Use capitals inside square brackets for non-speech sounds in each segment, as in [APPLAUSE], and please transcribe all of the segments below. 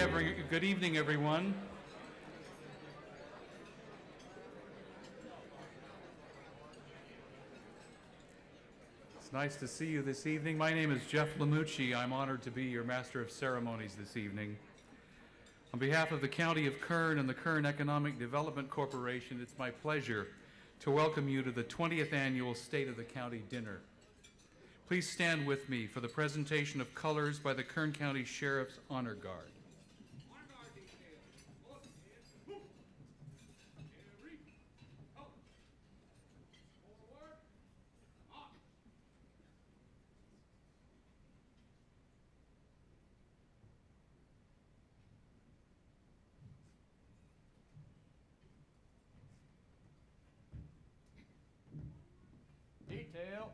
every, good evening, everyone. It's nice to see you this evening. My name is Jeff Lamucci. I'm honored to be your Master of Ceremonies this evening. On behalf of the County of Kern and the Kern Economic Development Corporation, it's my pleasure to welcome you to the 20th Annual State of the County Dinner. Please stand with me for the presentation of colors by the Kern County Sheriff's Honor Guard. Detail.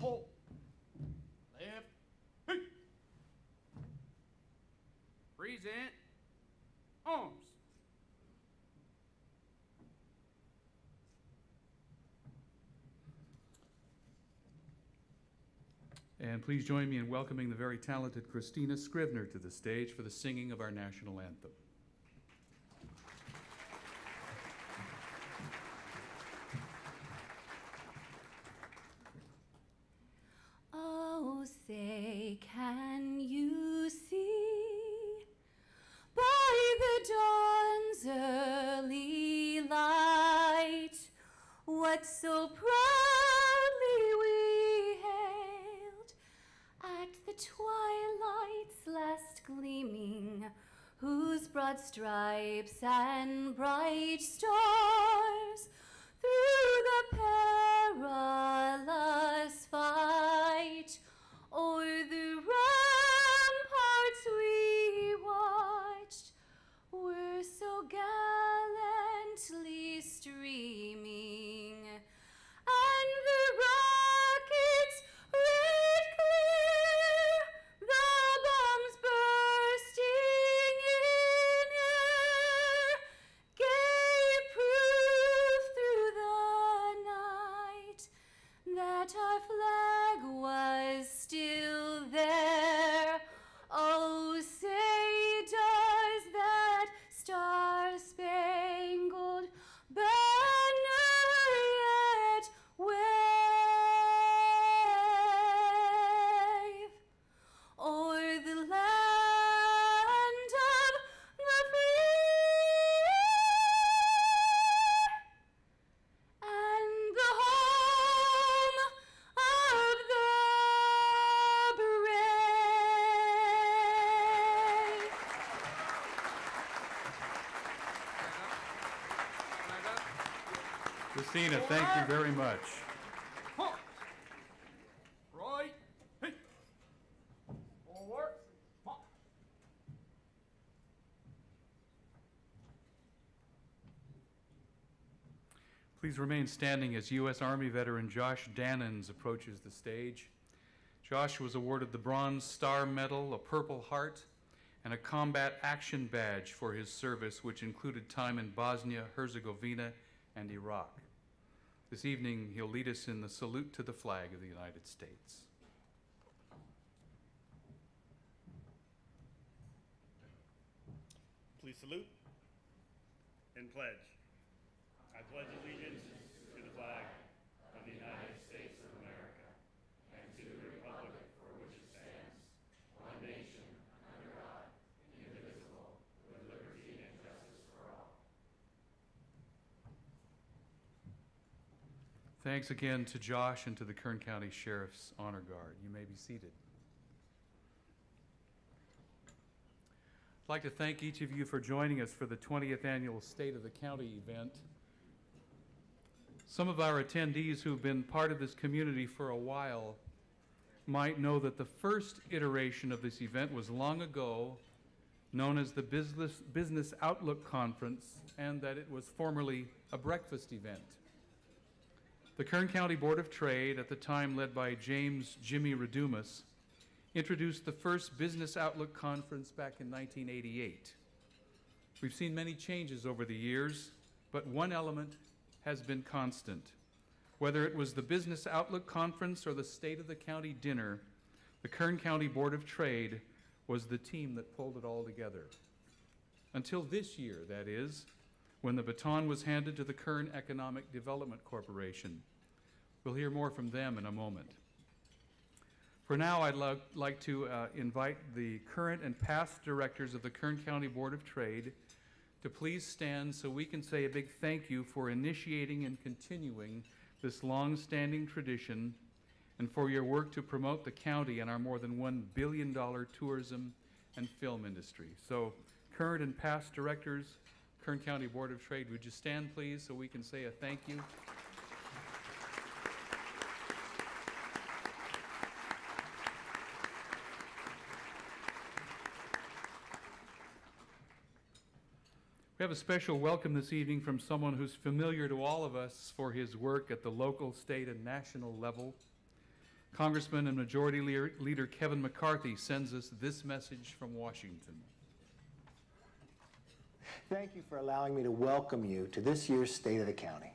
Hold. Left. Hey. Present. Arms. And please join me in welcoming the very talented Christina Scrivener to the stage for the singing of our national anthem. Oh, say, can you see by the dawn's early light what so proudly twilight's last gleaming, whose broad stripes and bright stars through the perilous fight o'er the Christina, thank you very much. Right. Please remain standing as U.S. Army veteran Josh Dannons approaches the stage. Josh was awarded the Bronze Star Medal, a Purple Heart, and a Combat Action Badge for his service, which included time in Bosnia, Herzegovina, and Iraq. This evening, he'll lead us in the salute to the flag of the United States. Please salute and pledge. I pledge allegiance to the flag of the United States of America and to the republic for which it stands, one nation, under God, indivisible, with liberty and justice for all. Thanks again to Josh and to the Kern County Sheriff's Honor Guard. You may be seated. I'd like to thank each of you for joining us for the 20th Annual State of the County event. Some of our attendees who've been part of this community for a while might know that the first iteration of this event was long ago known as the Business, Business Outlook Conference and that it was formerly a breakfast event. The Kern County Board of Trade, at the time led by James Jimmy Redumas, introduced the first Business Outlook Conference back in 1988. We've seen many changes over the years, but one element has been constant. Whether it was the Business Outlook Conference or the State of the County Dinner, the Kern County Board of Trade was the team that pulled it all together. Until this year, that is, when the baton was handed to the Kern Economic Development Corporation. We'll hear more from them in a moment. For now, I'd lo- like to uh, invite the current and past directors of the Kern County Board of Trade to please stand so we can say a big thank you for initiating and continuing this long-standing tradition and for your work to promote the county and our more than $1 billion tourism and film industry. So current and past directors, Kern County Board of Trade, would you stand please so we can say a thank you? We have a special welcome this evening from someone who's familiar to all of us for his work at the local, state, and national level. Congressman and Majority Leader, Kevin McCarthy sends us this message from Washington. Thank you for allowing me to welcome you to this year's State of the County.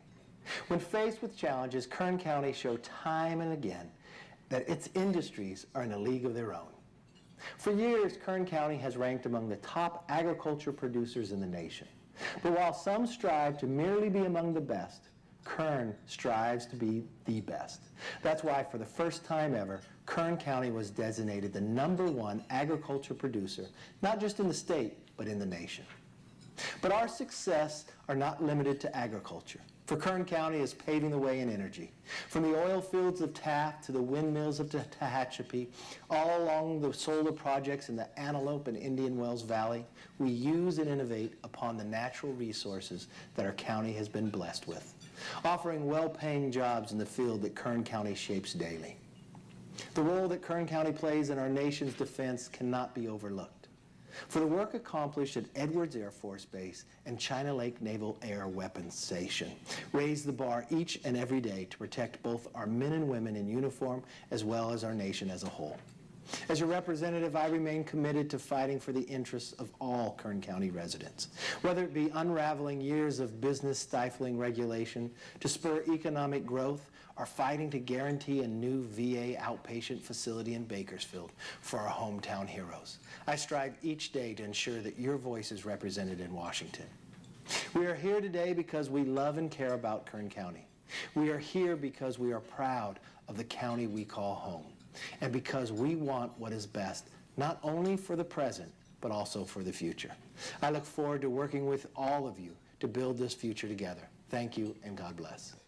When faced with challenges, Kern County showed time and again that its industries are in a league of their own. For years, Kern County has ranked among the top agriculture producers in the nation. But while some strive to merely be among the best, Kern strives to be the best. That's why, for the first time ever, Kern County was designated the number one agriculture producer, not just in the state, but in the nation. But our success are not limited to agriculture. For Kern County is paving the way in energy. From the oil fields of Taft to the windmills of Tehachapi, all along the solar projects in the Antelope and Indian Wells Valley, we use and innovate upon the natural resources that our county has been blessed with, offering well-paying jobs in the field that Kern County shapes daily. The role that Kern County plays in our nation's defense cannot be overlooked. For the work accomplished at Edwards Air Force Base and China Lake Naval Air Weapons Station raise the bar each and every day to protect both our men and women in uniform as well as our nation as a whole. As your representative, I remain committed to fighting for the interests of all Kern County residents, whether it be unraveling years of business stifling regulation to spur economic growth or fighting to guarantee a new VA outpatient facility in Bakersfield for our hometown heroes. I strive each day to ensure that your voice is represented in Washington. We are here today because we love and care about Kern County. We are here because we are proud of the county we call home and because we want what is best, not only for the present, but also for the future. I look forward to working with all of you to build this future together. Thank you and God bless.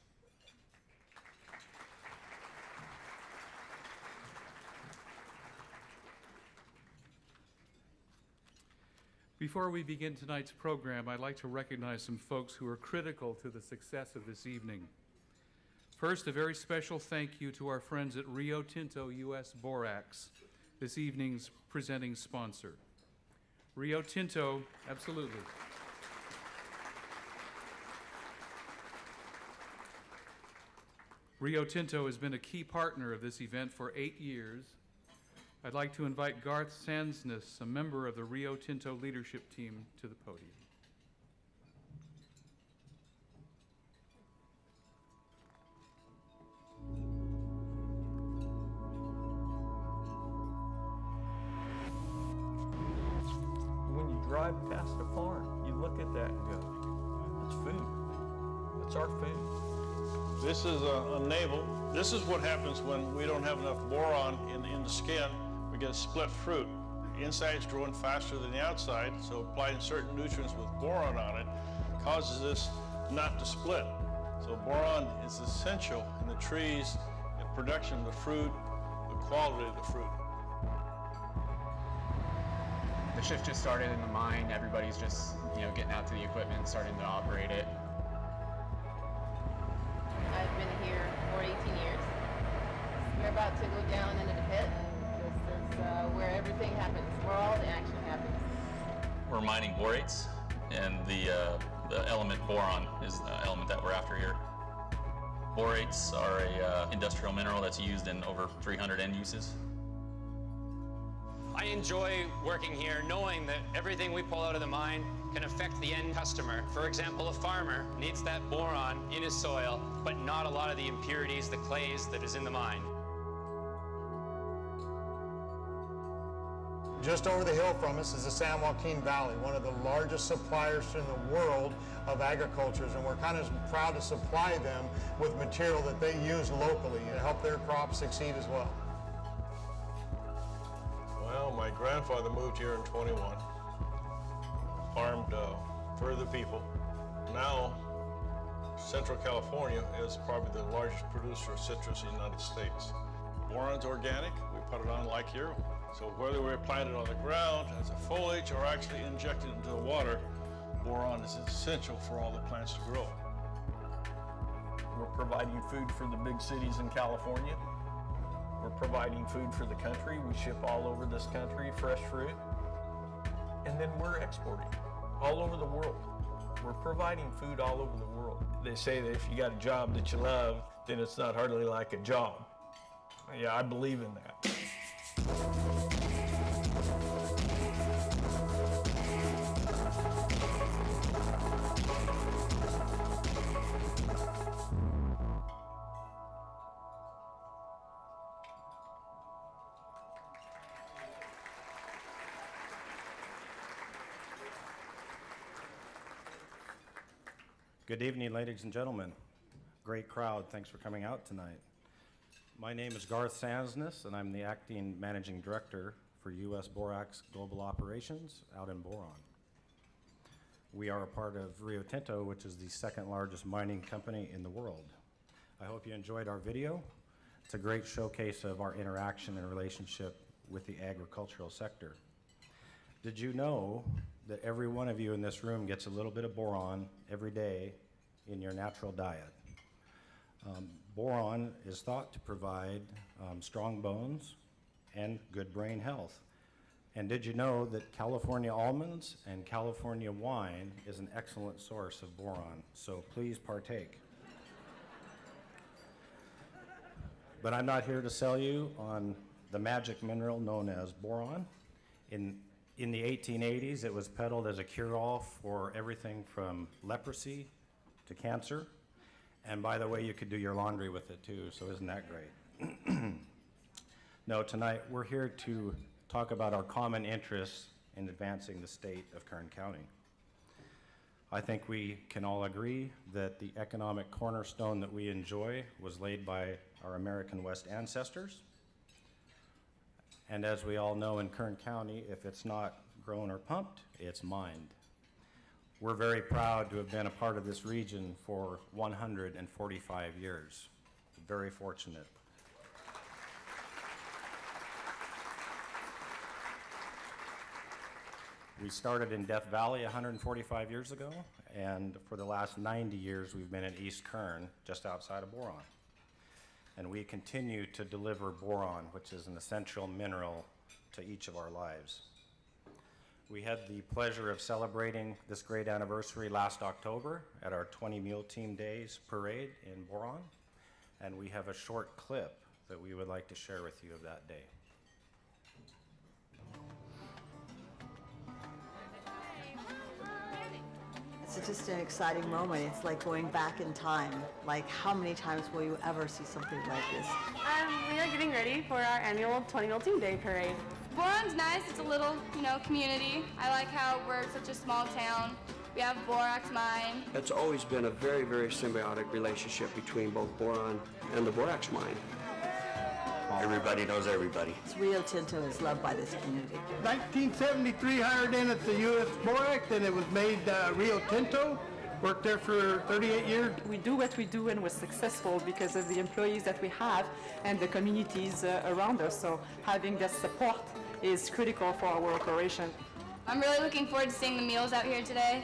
Before we begin tonight's program, I'd like to recognize some folks who are critical to the success of this evening. First, a very special thank you to our friends at Rio Tinto US Borax, this evening's presenting sponsor. Rio Tinto, absolutely. Rio Tinto has been a key partner of this event for eight years. I'd like to invite Garth Sandsness, a member of the Rio Tinto leadership team, to the podium. When you drive past a farm, you look at that and go, that's food. That's our food. This is a, a navel. This is what happens when we don't have enough boron in, in the skin. Get split fruit. The inside's growing faster than the outside, so applying certain nutrients with boron on it causes this not to split. So boron is essential in the trees, the production of the fruit, the quality of the fruit. the shift just started in the mine. Everybody's just, you know, getting out to the equipment, starting to operate it. That's used in over 300 end uses. I enjoy working here knowing that everything we pull out of the mine can affect the end customer. For example, a farmer needs that boron in his soil, but not a lot of the impurities, the clays that is in the mine. Just over the hill from us is the San Joaquin Valley, one of the largest suppliers in the world of agricultures, and we're kind of proud to supply them with material that they use locally to help their crops succeed as well. Well, my grandfather moved here in 21, farmed uh, for the people. Now, Central California is probably the largest producer of citrus in the United States. Boron's organic, we put it on like here. So whether we plant it on the ground as a foliage or actually inject it into the water, boron is essential for all the plants to grow. We're providing food for the big cities in California. We're providing food for the country. We ship all over this country fresh fruit. And then we're exporting all over the world. We're providing food all over the world. They say that if you got a job that you love, then it's not hardly like a job. Yeah, I believe in that. Good evening, ladies and gentlemen. Great crowd. Thanks for coming out tonight. My name is Garth Sansness, and I'm the acting managing director for U.S. Borax Global Operations out in Boron. We are a part of Rio Tinto, which is the second largest mining company in the world. I hope you enjoyed our video. It's a great showcase of our interaction and relationship with the agricultural sector. Did you know that every one of you in this room gets a little bit of boron every day in your natural diet? Um, boron is thought to provide um, strong bones and good brain health. And did you know that California almonds and California wine is an excellent source of boron? So please partake. But I'm not here to sell you on the magic mineral known as boron. In, in the 1880s, it was peddled as a cure-all for everything from leprosy to cancer. And by the way, you could do your laundry with it too, so isn't that great? [CLEARS THROAT] no, tonight we're here to talk about our common interests in advancing the state of Kern County. I think we can all agree that the economic cornerstone that we enjoy was laid by our American West ancestors. And as we all know in Kern County, if it's not grown or pumped, it's mined. We're very proud to have been a part of this region for 145 years. Very fortunate. We started in Death Valley 145 years ago, and for the last 90 years, we've been in East Kern, just outside of Boron. And we continue to deliver boron, which is an essential mineral to each of our lives. We had the pleasure of celebrating this great anniversary last October at our 20 Mule Team Days parade in Boron, and we have a short clip that we would like to share with you of that day. It's just an exciting moment. It's like going back in time. Like, how many times will you ever see something like this? Um, we are getting ready for our annual 20 Mule Team Day Parade. Boron's nice. It's a little, you know, community. I like how we're such a small town. We have Borax Mine. It's always been a very, very symbiotic relationship between both boron and the borax mine. Everybody knows everybody. Rio Tinto is loved by this community. 1973 hired in at the U.S. Borax, and it was made uh, Rio Tinto. Worked there for 38 years. We do what we do and we're successful because of the employees that we have and the communities uh, around us. So having that support is critical for our operation. I'm really looking forward to seeing the mules out here today.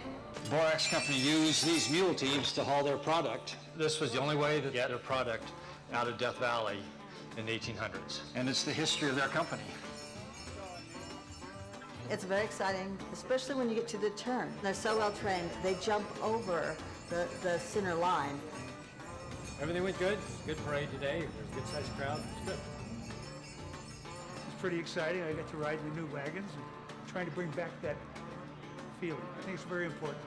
Borax Company used these mule teams to haul their product. This was the only way to get their product out of Death Valley in the 1800s. And it's the history of their company. It's very exciting, especially when you get to the turn. They're so well trained, they jump over the, the center line. Everything went good. Good parade today. There's a good sized crowd. It's good. Pretty exciting. I get to ride the new wagons and trying to bring back that feeling. I think it's very important.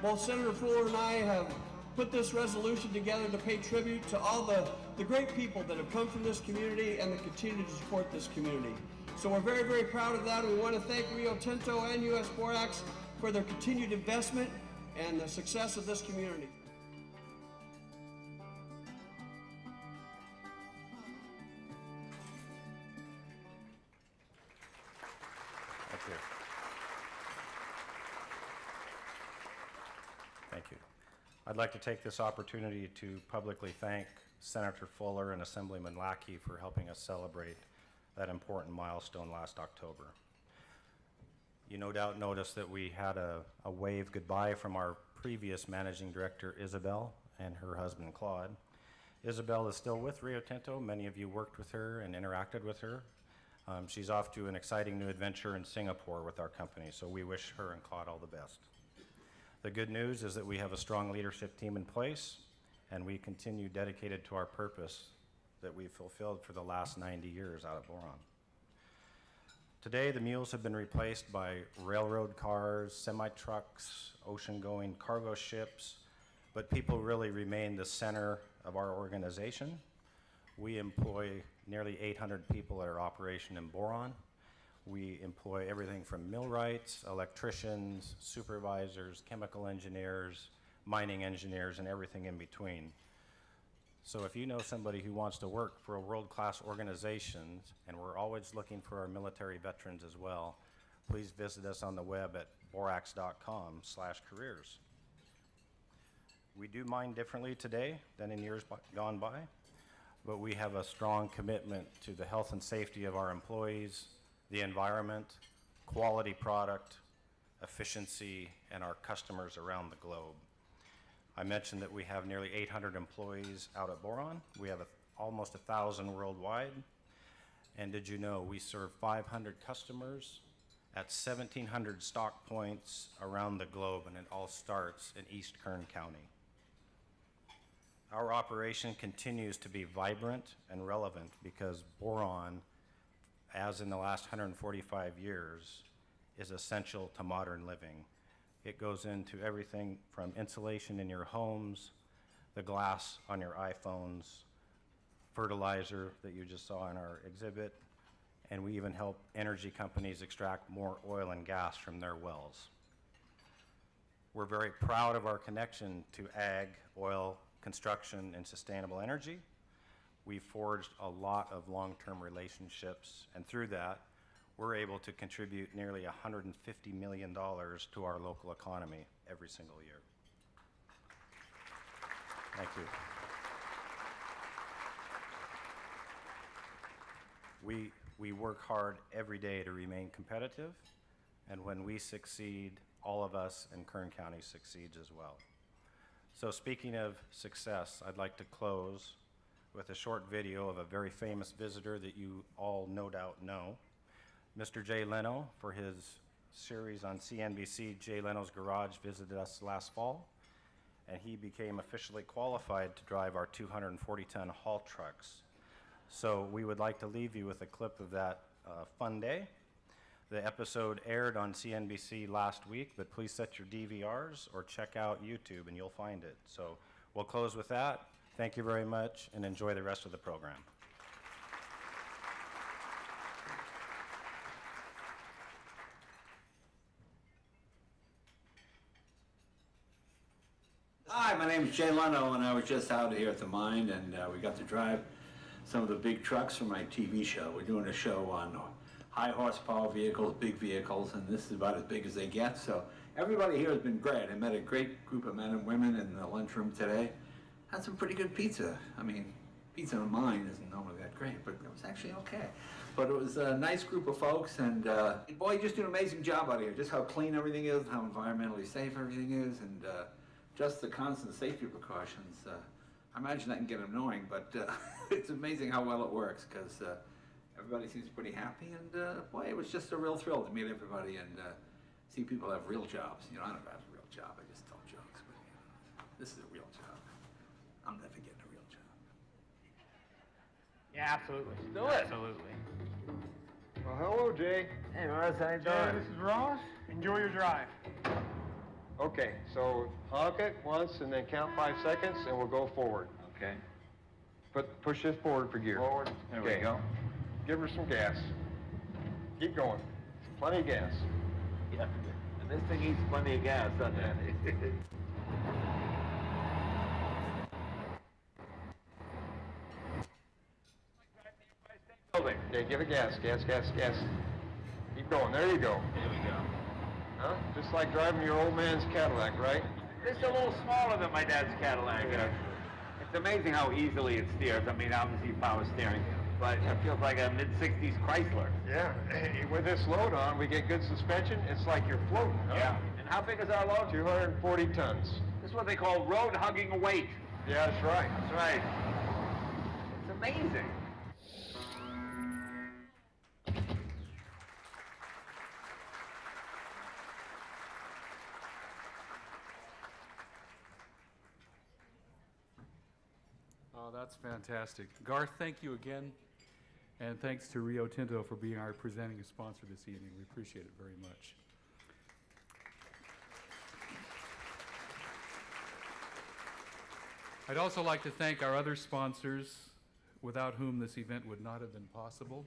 Both Senator Fuller and I have put this resolution together to pay tribute to all the, the great people that have come from this community and that continue to support this community. So we're very, very proud of that. We want to thank Rio Tinto and U.S. Borax for their continued investment and the success of this community. I'd like to take this opportunity to publicly thank Senator Fuller and Assemblyman Lackey for helping us celebrate that important milestone last October. You no doubt noticed that we had a, a wave goodbye from our previous managing director, Isabel, and her husband, Claude. Isabel is still with Rio Tinto. Many of you worked with her and interacted with her. Um, she's off to an exciting new adventure in Singapore with our company, so we wish her and Claude all the best. The good news is that we have a strong leadership team in place, and we continue dedicated to our purpose that we've fulfilled for the last 90 years out of Boron. Today, the mules have been replaced by railroad cars, semi-trucks, ocean-going cargo ships, but people really remain the center of our organization. We employ nearly 800 people at our operation in Boron. We employ everything from millwrights, electricians, supervisors, chemical engineers, mining engineers, and everything in between. So if you know somebody who wants to work for a world-class organization, and we're always looking for our military veterans as well, please visit us on the web at borax.com slash careers. We do mine differently today than in years gone by, but we have a strong commitment to the health and safety of our employees, the environment, quality product, efficiency, and our customers around the globe. I mentioned that we have nearly 800 employees out at Boron. We have a, almost 1,000 worldwide. And did you know we serve 500 customers at 1,700 stock points around the globe, and it all starts in East Kern County. Our operation continues to be vibrant and relevant because boron, as in the last 145 years, is essential to modern living. It goes into everything from insulation in your homes, the glass on your iPhones, fertilizer that you just saw in our exhibit, and we even help energy companies extract more oil and gas from their wells. We're very proud of our connection to ag, oil, construction, and sustainable energy. We've forged a lot of long-term relationships, and through that, we're able to contribute nearly $150 million to our local economy every single year. Thank you. We, we work hard every day to remain competitive, and when we succeed, all of us in Kern County succeeds as well. So speaking of success, I'd like to close with a short video of a very famous visitor that you all no doubt know. Mr. Jay Leno, for his series on CNBC, Jay Leno's Garage, visited us last fall, and he became officially qualified to drive our 240-ton haul trucks. So we would like to leave you with a clip of that uh, fun day. The episode aired on CNBC last week, but please set your DVRs or check out YouTube and you'll find it. So we'll close with that. Thank you very much and enjoy the rest of the program. Hi, my name is Jay Leno, and I was just out here at the mine, and uh, we got to drive some of the big trucks for my TV show. We're doing a show on high horsepower vehicles, big vehicles, and this is about as big as they get. So everybody here has been great. I met a great group of men and women in the lunchroom today. Had some pretty good pizza. I mean, pizza in mine isn't normally that great, but it was actually okay. But it was a nice group of folks, and uh, boy, you just do an amazing job out here. Just how clean everything is, how environmentally safe everything is, and uh, just the constant safety precautions. Uh, I imagine that can get annoying, but uh, [LAUGHS] it's amazing how well it works because uh, everybody seems pretty happy. And uh, boy, it was just a real thrill to meet everybody and see people have real jobs. You know, I don't have a real job. I just tell jokes, but you know, this is a real job. I'm never getting a real job. Yeah, absolutely. Do it. Absolutely. Well, hello, Jay. Hey, Ross, how you Jay, doing? this is Ross. Enjoy your drive. Okay, so honk it once and then count five seconds and we'll go forward. Okay. Put, push this forward for gear. Forward. There we Okay. go. Give her some gas. Keep going. Plenty of gas. Yeah, and this thing eats plenty of gas, doesn't it? [LAUGHS] Building. Okay, give it gas, gas, gas, gas. Keep going. There you go. There we go. Huh? Just like driving your old man's Cadillac, right? It's a little smaller than my dad's Cadillac. Yeah. It's amazing how easily it steers. I mean, obviously power steering, but it feels like a mid-60s Chrysler. Yeah. [CLEARS THROAT] With this load on, we get good suspension. It's like you're floating. Huh? Yeah. And how big is our load? 240 tons. This is what they call road hugging weight. Yeah, that's right. That's right. It's amazing. Oh, that's fantastic. Garth, thank you again. And thanks to Rio Tinto for being our presenting sponsor this evening. We appreciate it very much. I'd also like to thank our other sponsors, without whom this event would not have been possible.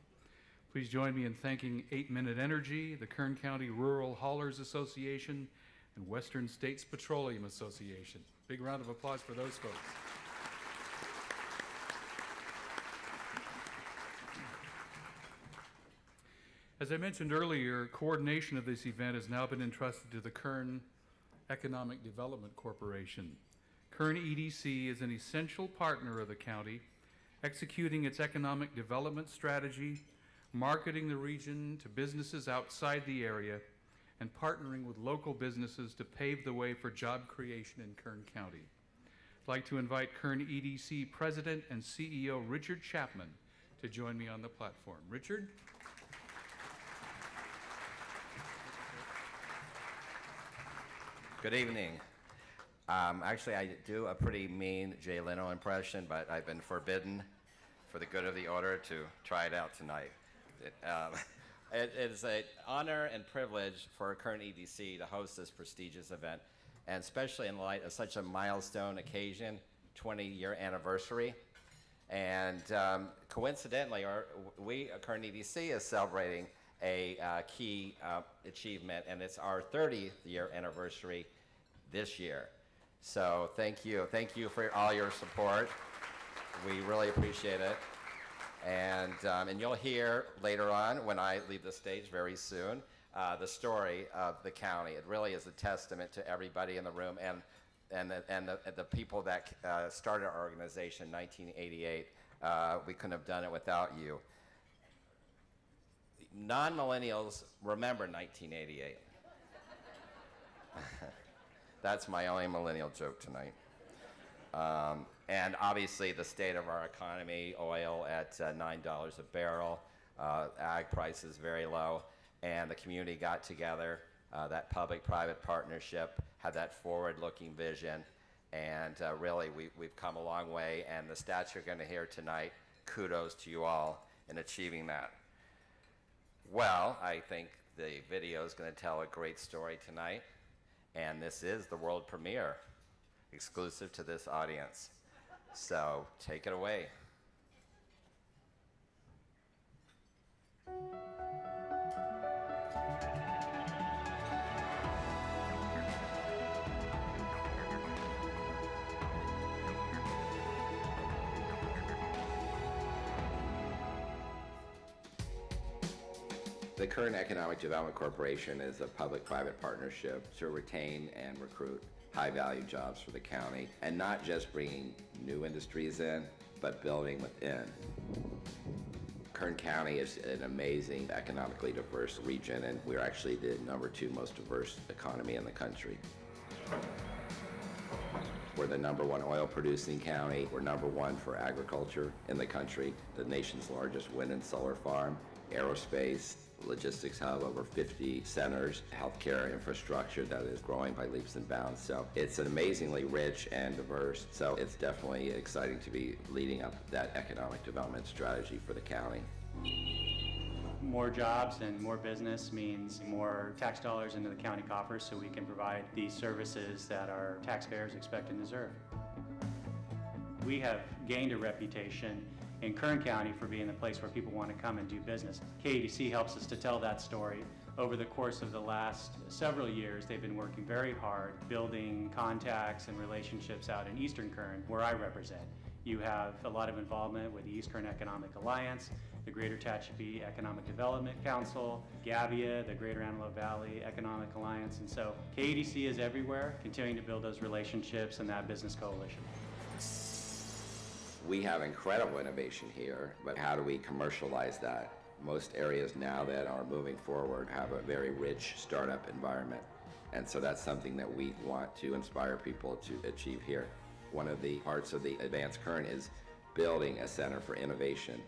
Please join me in thanking 8 Minute Energy, the Kern County Rural Haulers Association, and Western States Petroleum Association. Big round of applause for those folks. As I mentioned earlier, coordination of this event has now been entrusted to the Kern Economic Development Corporation. Kern EDC is an essential partner of the county, executing its economic development strategy, marketing the region to businesses outside the area, and partnering with local businesses to pave the way for job creation in Kern County. I'd like to invite Kern EDC President and CEO Richard Chapman to join me on the platform. Richard? Good evening. Um, actually, I do a pretty mean Jay Leno impression, but I've been forbidden for the good of the order to try it out tonight. It, um, [LAUGHS] it is an honor and privilege for Kern EDC to host this prestigious event, and especially in light of such a milestone occasion, 20-year anniversary. And um, coincidentally, our, we, Kern EDC, is celebrating a uh, key uh, achievement, and it's our 30th year anniversary this year. So thank you. Thank you for all your support. We really appreciate it. And, um, and you'll hear later on, when I leave the stage very soon, uh, the story of the county. It really is a testament to everybody in the room and, and, the, and, the, the people that uh, started our organization in 1988. Uh, we couldn't have done it without you non-millennials remember 1988. [LAUGHS] That's my only millennial joke tonight. Um, and obviously the state of our economy, oil at uh, $9 a barrel, uh, ag prices very low, and the community got together, uh, that public-private partnership had that forward-looking vision, and uh, really we, we've come a long way, and the stats you're going to hear tonight, kudos to you all in achieving that. Well, I think the video is going to tell a great story tonight, and this is the world premiere, exclusive to this audience. So take it away. The Kern Economic Development Corporation is a public-private partnership to retain and recruit high-value jobs for the county, and not just bringing new industries in, but building within. Kern County is an amazing, economically diverse region, and we're actually the number two most diverse economy in the country. We're the number one oil producing county. We're number one for agriculture in the country, the nation's largest wind and solar farm, aerospace, logistics hub, over 50 centers, healthcare infrastructure that is growing by leaps and bounds. So it's an amazingly rich and diverse. So it's definitely exciting to be leading up that economic development strategy for the county. More jobs and more business means more tax dollars into the county coffers so we can provide the services that our taxpayers expect and deserve. We have gained a reputation in Kern County for being the place where people want to come and do business. KEDC helps us to tell that story. Over the course of the last several years, they've been working very hard building contacts and relationships out in Eastern Kern, where I represent. You have a lot of involvement with the East Kern Economic Alliance, the Greater Tehachapi Economic Development Council, GAVEA, the Greater Antelope Valley Economic Alliance, and so KEDC is everywhere, continuing to build those relationships and that business coalition. We have incredible innovation here, but how do we commercialize that? Most areas now that are moving forward have a very rich startup environment. And so that's something that we want to inspire people to achieve here. One of the parts of the Advanced Kern is building a center for innovation,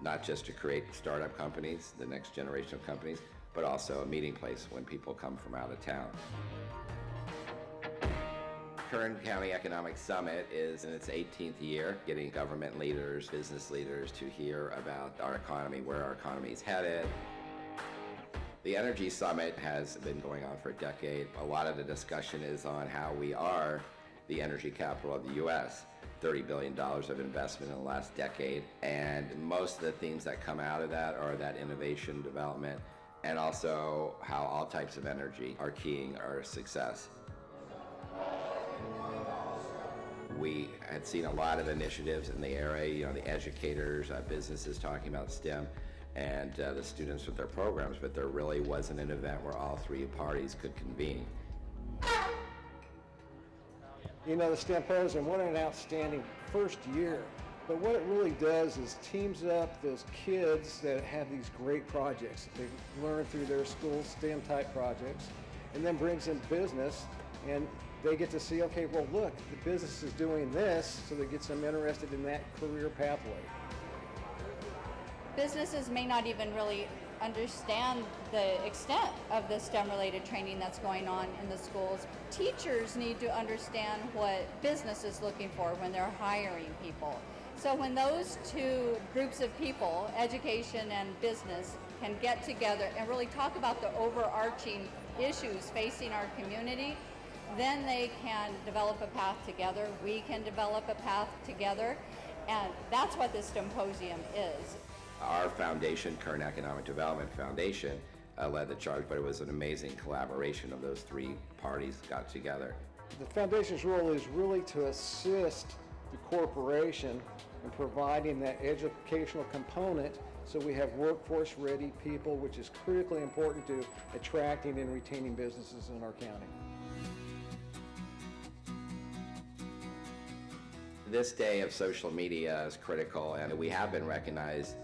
not just to create startup companies, the next generation of companies, but also a meeting place when people come from out of town. Kern County Economic Summit is in its 18th year, getting government leaders, business leaders to hear about our economy, where our economy is headed. The Energy Summit has been going on for a decade. A lot of the discussion is on how we are the energy capital of the U.S. $30 billion of investment in the last decade. And most of the themes that come out of that are that innovation development and also how all types of energy are keying our success. We had seen a lot of initiatives in the area, you know, the educators, uh, businesses talking about STEM, and uh, the students with their programs, but there really wasn't an event where all three parties could convene. You know, the Stemposium, what an outstanding first year. But what it really does is teams up those kids that have these great projects that they learn through their school STEM type projects, and then brings in business and they get to see, okay, well, look, the business is doing this, so that gets them interested in that career pathway. Businesses may not even really understand the extent of the STEM related training that's going on in the schools. Teachers need to understand what business is looking for when they're hiring people. So when those two groups of people, education and business, can get together and really talk about the overarching issues facing our community, then they can develop a path together. We can develop a path together. And that's what this symposium is. Our foundation, Kern Economic Development Foundation, uh, led the charge, but it was an amazing collaboration of those three parties got together. The foundation's role is really to assist the corporation in providing that educational component so we have workforce ready people, which is critically important to attracting and retaining businesses in our county. This day of social media is critical, and we have been recognized.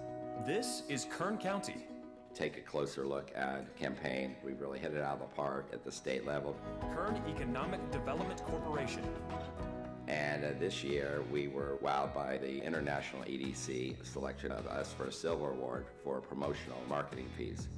This is Kern County. Take a closer look at campaign. We really hit it out of the park at the state level. Kern Economic Development Corporation. And uh, this year, we were wowed by the International EDC selection of us for a silver award for a promotional marketing piece.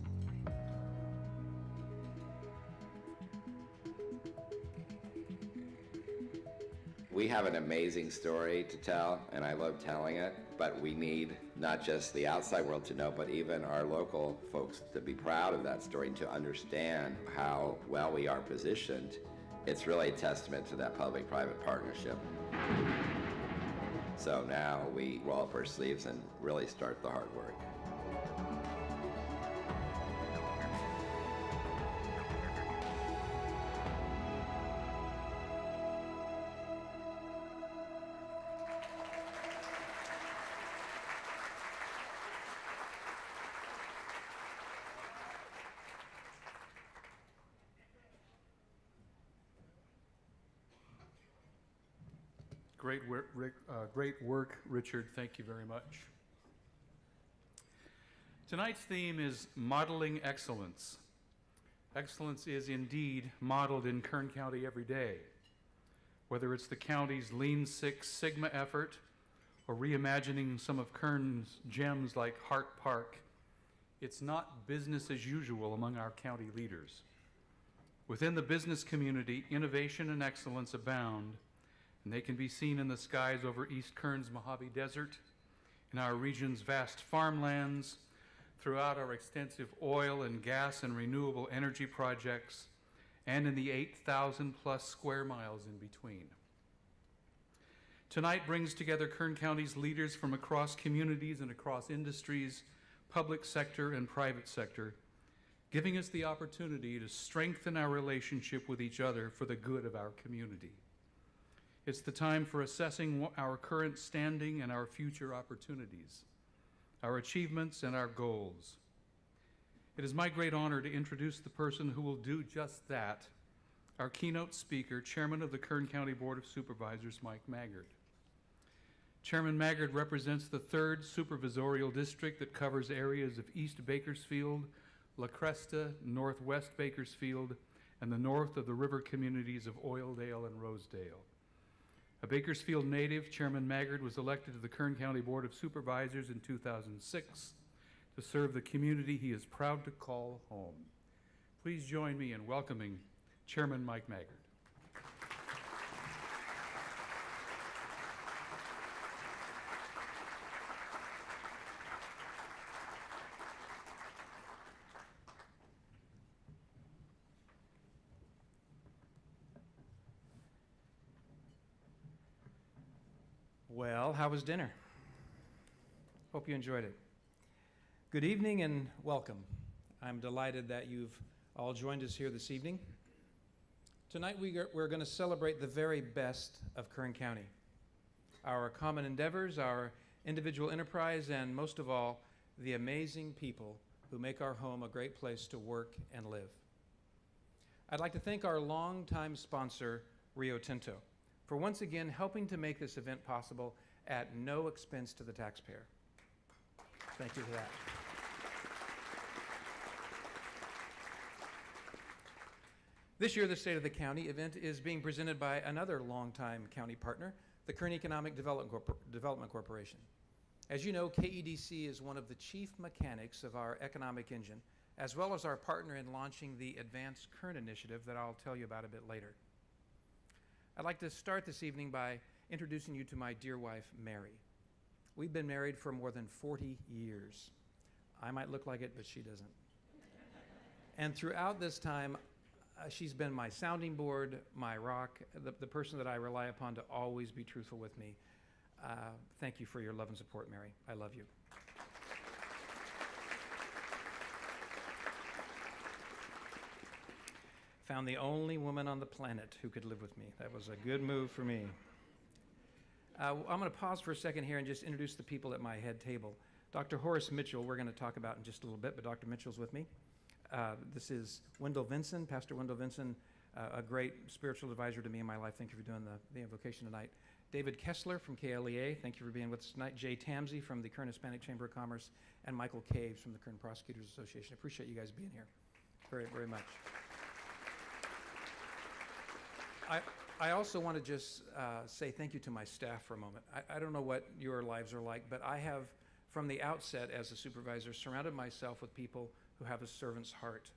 We have an amazing story to tell, and I love telling it, but we need not just the outside world to know, but even our local folks to be proud of that story and to understand how well we are positioned. It's really a testament to that public-private partnership. So now we roll up our sleeves and really start the hard work. Great work, Rick, uh, great work, Richard. Thank you very much. Tonight's theme is modeling excellence. Excellence is indeed modeled in Kern County every day. Whether it's the county's Lean Six Sigma effort or reimagining some of Kern's gems like Hart Park, it's not business as usual among our county leaders. Within the business community, innovation and excellence abound, and they can be seen in the skies over East Kern's Mojave Desert, in our region's vast farmlands, throughout our extensive oil and gas and renewable energy projects, and in the 8,000 plus square miles in between. Tonight brings together Kern County's leaders from across communities and across industries, public sector and private sector, giving us the opportunity to strengthen our relationship with each other for the good of our community. It's the time for assessing our current standing and our future opportunities, our achievements and our goals. It is my great honor to introduce the person who will do just that, our keynote speaker, Chairman of the Kern County Board of Supervisors, Mike Maggard. Chairman Maggard represents the third supervisorial district that covers areas of East Bakersfield, La Cresta, Northwest Bakersfield, and the north of the river communities of Oildale and Rosedale. A Bakersfield native, Chairman Maggard was elected to the Kern County Board of Supervisors in 2006 to serve the community he is proud to call home. Please join me in welcoming Chairman Mike Maggard. How was dinner? Hope you enjoyed it. Good evening and welcome. I'm delighted that you've all joined us here this evening. Tonight we are, we're going to celebrate the very best of Kern County our common endeavors, our individual enterprise, and most of all, the amazing people who make our home a great place to work and live. I'd like to thank our longtime sponsor, Rio Tinto, for once again helping to make this event possible at no expense to the taxpayer. Thank you for that. This year, the State of the County event is being presented by another longtime county partner, the Kern Economic Development, Corpor- Development Corporation. As you know, KEDC is one of the chief mechanics of our economic engine, as well as our partner in launching the Advanced Kern Initiative that I'll tell you about a bit later. I'd like to start this evening by introducing you to my dear wife, Mary. We've been married for more than 40 years. I might look like it, but she doesn't. and throughout this time, uh, she's been my sounding board, my rock, the, the person that I rely upon to always be truthful with me. Uh, thank you for your love and support, Mary. I love you. Found the only woman on the planet who could live with me. That was a good move for me. Uh, I'm going to pause for a second here and just introduce the people at my head table. Dr. Horace Mitchell, we're going to talk about in just a little bit, but Dr. Mitchell's with me. Uh, this is Wendell Vinson, Pastor Wendell Vinson, uh, a great spiritual advisor to me in my life. Thank you for doing the, the invocation tonight. David Kessler from KLEA, thank you for being with us tonight. Jay Tamsi from the Kern Hispanic Chamber of Commerce, and Michael Caves from the Kern Prosecutors Association. I Appreciate you guys being here very, very much. I, I also want to just uh, say thank you to my staff for a moment. I, I don't know what your lives are like, but I have, from the outset as a supervisor, surrounded myself with people who have a servant's heart.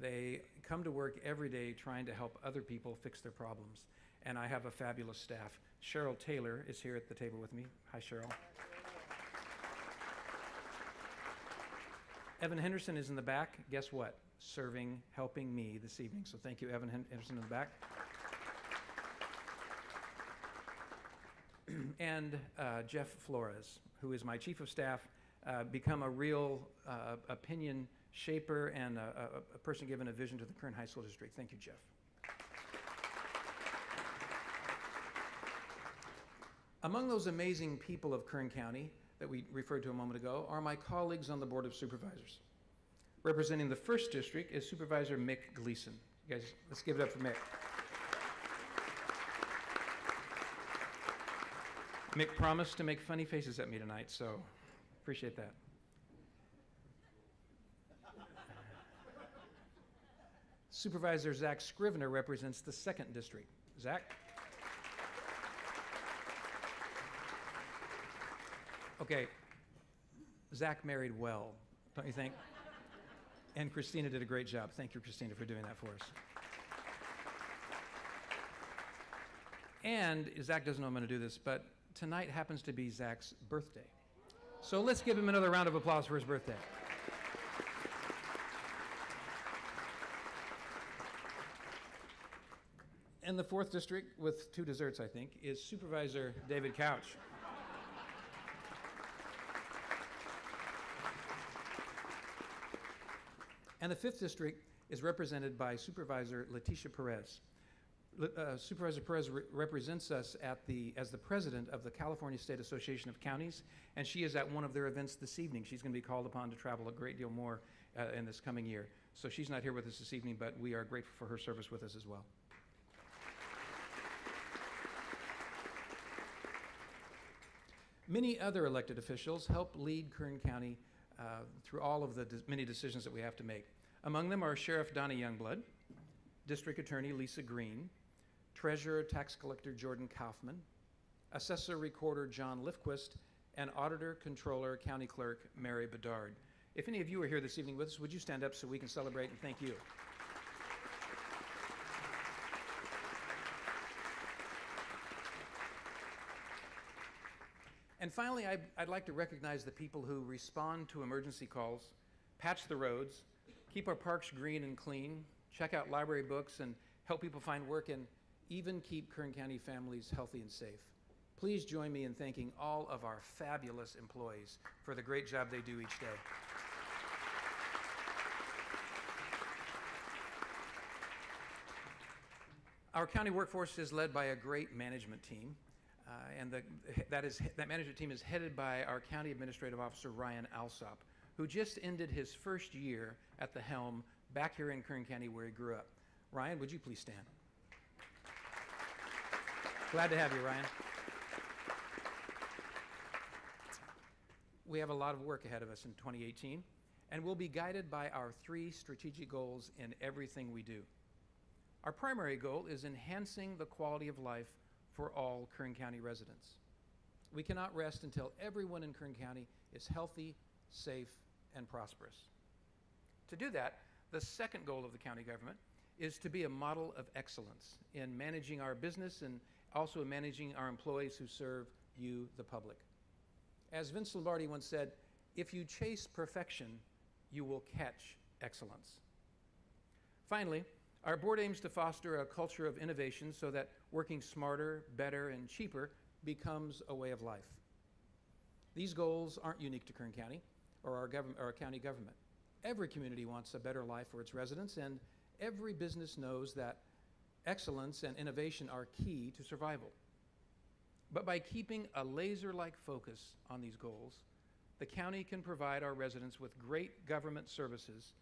They come to work every day trying to help other people fix their problems. And I have a fabulous staff. Cheryl Taylor is here at the table with me. Hi, Cheryl. Evan Henderson is in the back. Guess what? Serving, helping me this evening. So thank you, Evan Henderson in the back. [CLEARS THROAT] and uh, Jeff Flores, who is my chief of staff, uh, become a real uh, opinion shaper and a, a, a, person given a vision to the Kern High School District. Thank you, Jeff. Among those amazing people of Kern County that we referred to a moment ago are my colleagues on the Board of Supervisors. Representing the first district is Supervisor Mick Gleason. You guys, let's give it up for Mick. Mick promised to make funny faces at me tonight, so appreciate that. Supervisor Zach Scrivner represents the second district. Zach? Okay, Zach married well, don't you think? And Christina did a great job. Thank you, Christina, for doing that for us. And Zach doesn't know I'm going to do this, but tonight happens to be Zach's birthday. So let's give him another round of applause for his birthday. And the fourth district, with two desserts, I think, is Supervisor David Couch. And the fifth district is represented by Supervisor Leticia Perez. Uh, Supervisor Perez re- represents us at the, as the president of the California State Association of Counties, and she is at one of their events this evening. She's going to be called upon to travel a great deal more uh, in this coming year. So she's not here with us this evening, but we are grateful for her service with us as well. Many other elected officials help lead Kern County uh, through all of the de- many decisions that we have to make. Among them are Sheriff Donnie Youngblood, District Attorney Lisa Green, Treasurer Tax Collector Jordan Kaufman, Assessor Recorder John Lifquist, and Auditor Controller County Clerk Mary Bedard. If any of you are here this evening with us, would you stand up so we can celebrate and thank you? And finally, I'd, I'd like to recognize the people who respond to emergency calls, patch the roads, keep our parks green and clean, check out library books, and help people find work, and even keep Kern County families healthy and safe. Please join me in thanking all of our fabulous employees for the great job they do each day. Our county workforce is led by a great management team, uh, and the, that, is, that management team is headed by our County Administrative Officer Ryan Alsop, who just ended his first year at the helm back here in Kern County where he grew up. Ryan, would you please stand? Glad to have you, Ryan. We have a lot of work ahead of us in 2018, and we'll be guided by our three strategic goals in everything we do. Our primary goal is enhancing the quality of life for all Kern County residents. We cannot rest until everyone in Kern County is healthy, safe, and prosperous. To do that, the second goal of the county government is to be a model of excellence in managing our business and also in managing our employees who serve you, the public. As Vince Lombardi once said, if you chase perfection, you will catch excellence. Finally, our board aims to foster a culture of innovation so that working smarter, better, and cheaper becomes a way of life. These goals aren't unique to Kern County or our, or our county government. Every community wants a better life for its residents, and every business knows that excellence and innovation are key to survival. But by keeping a laser like focus on these goals, the county can provide our residents with great government services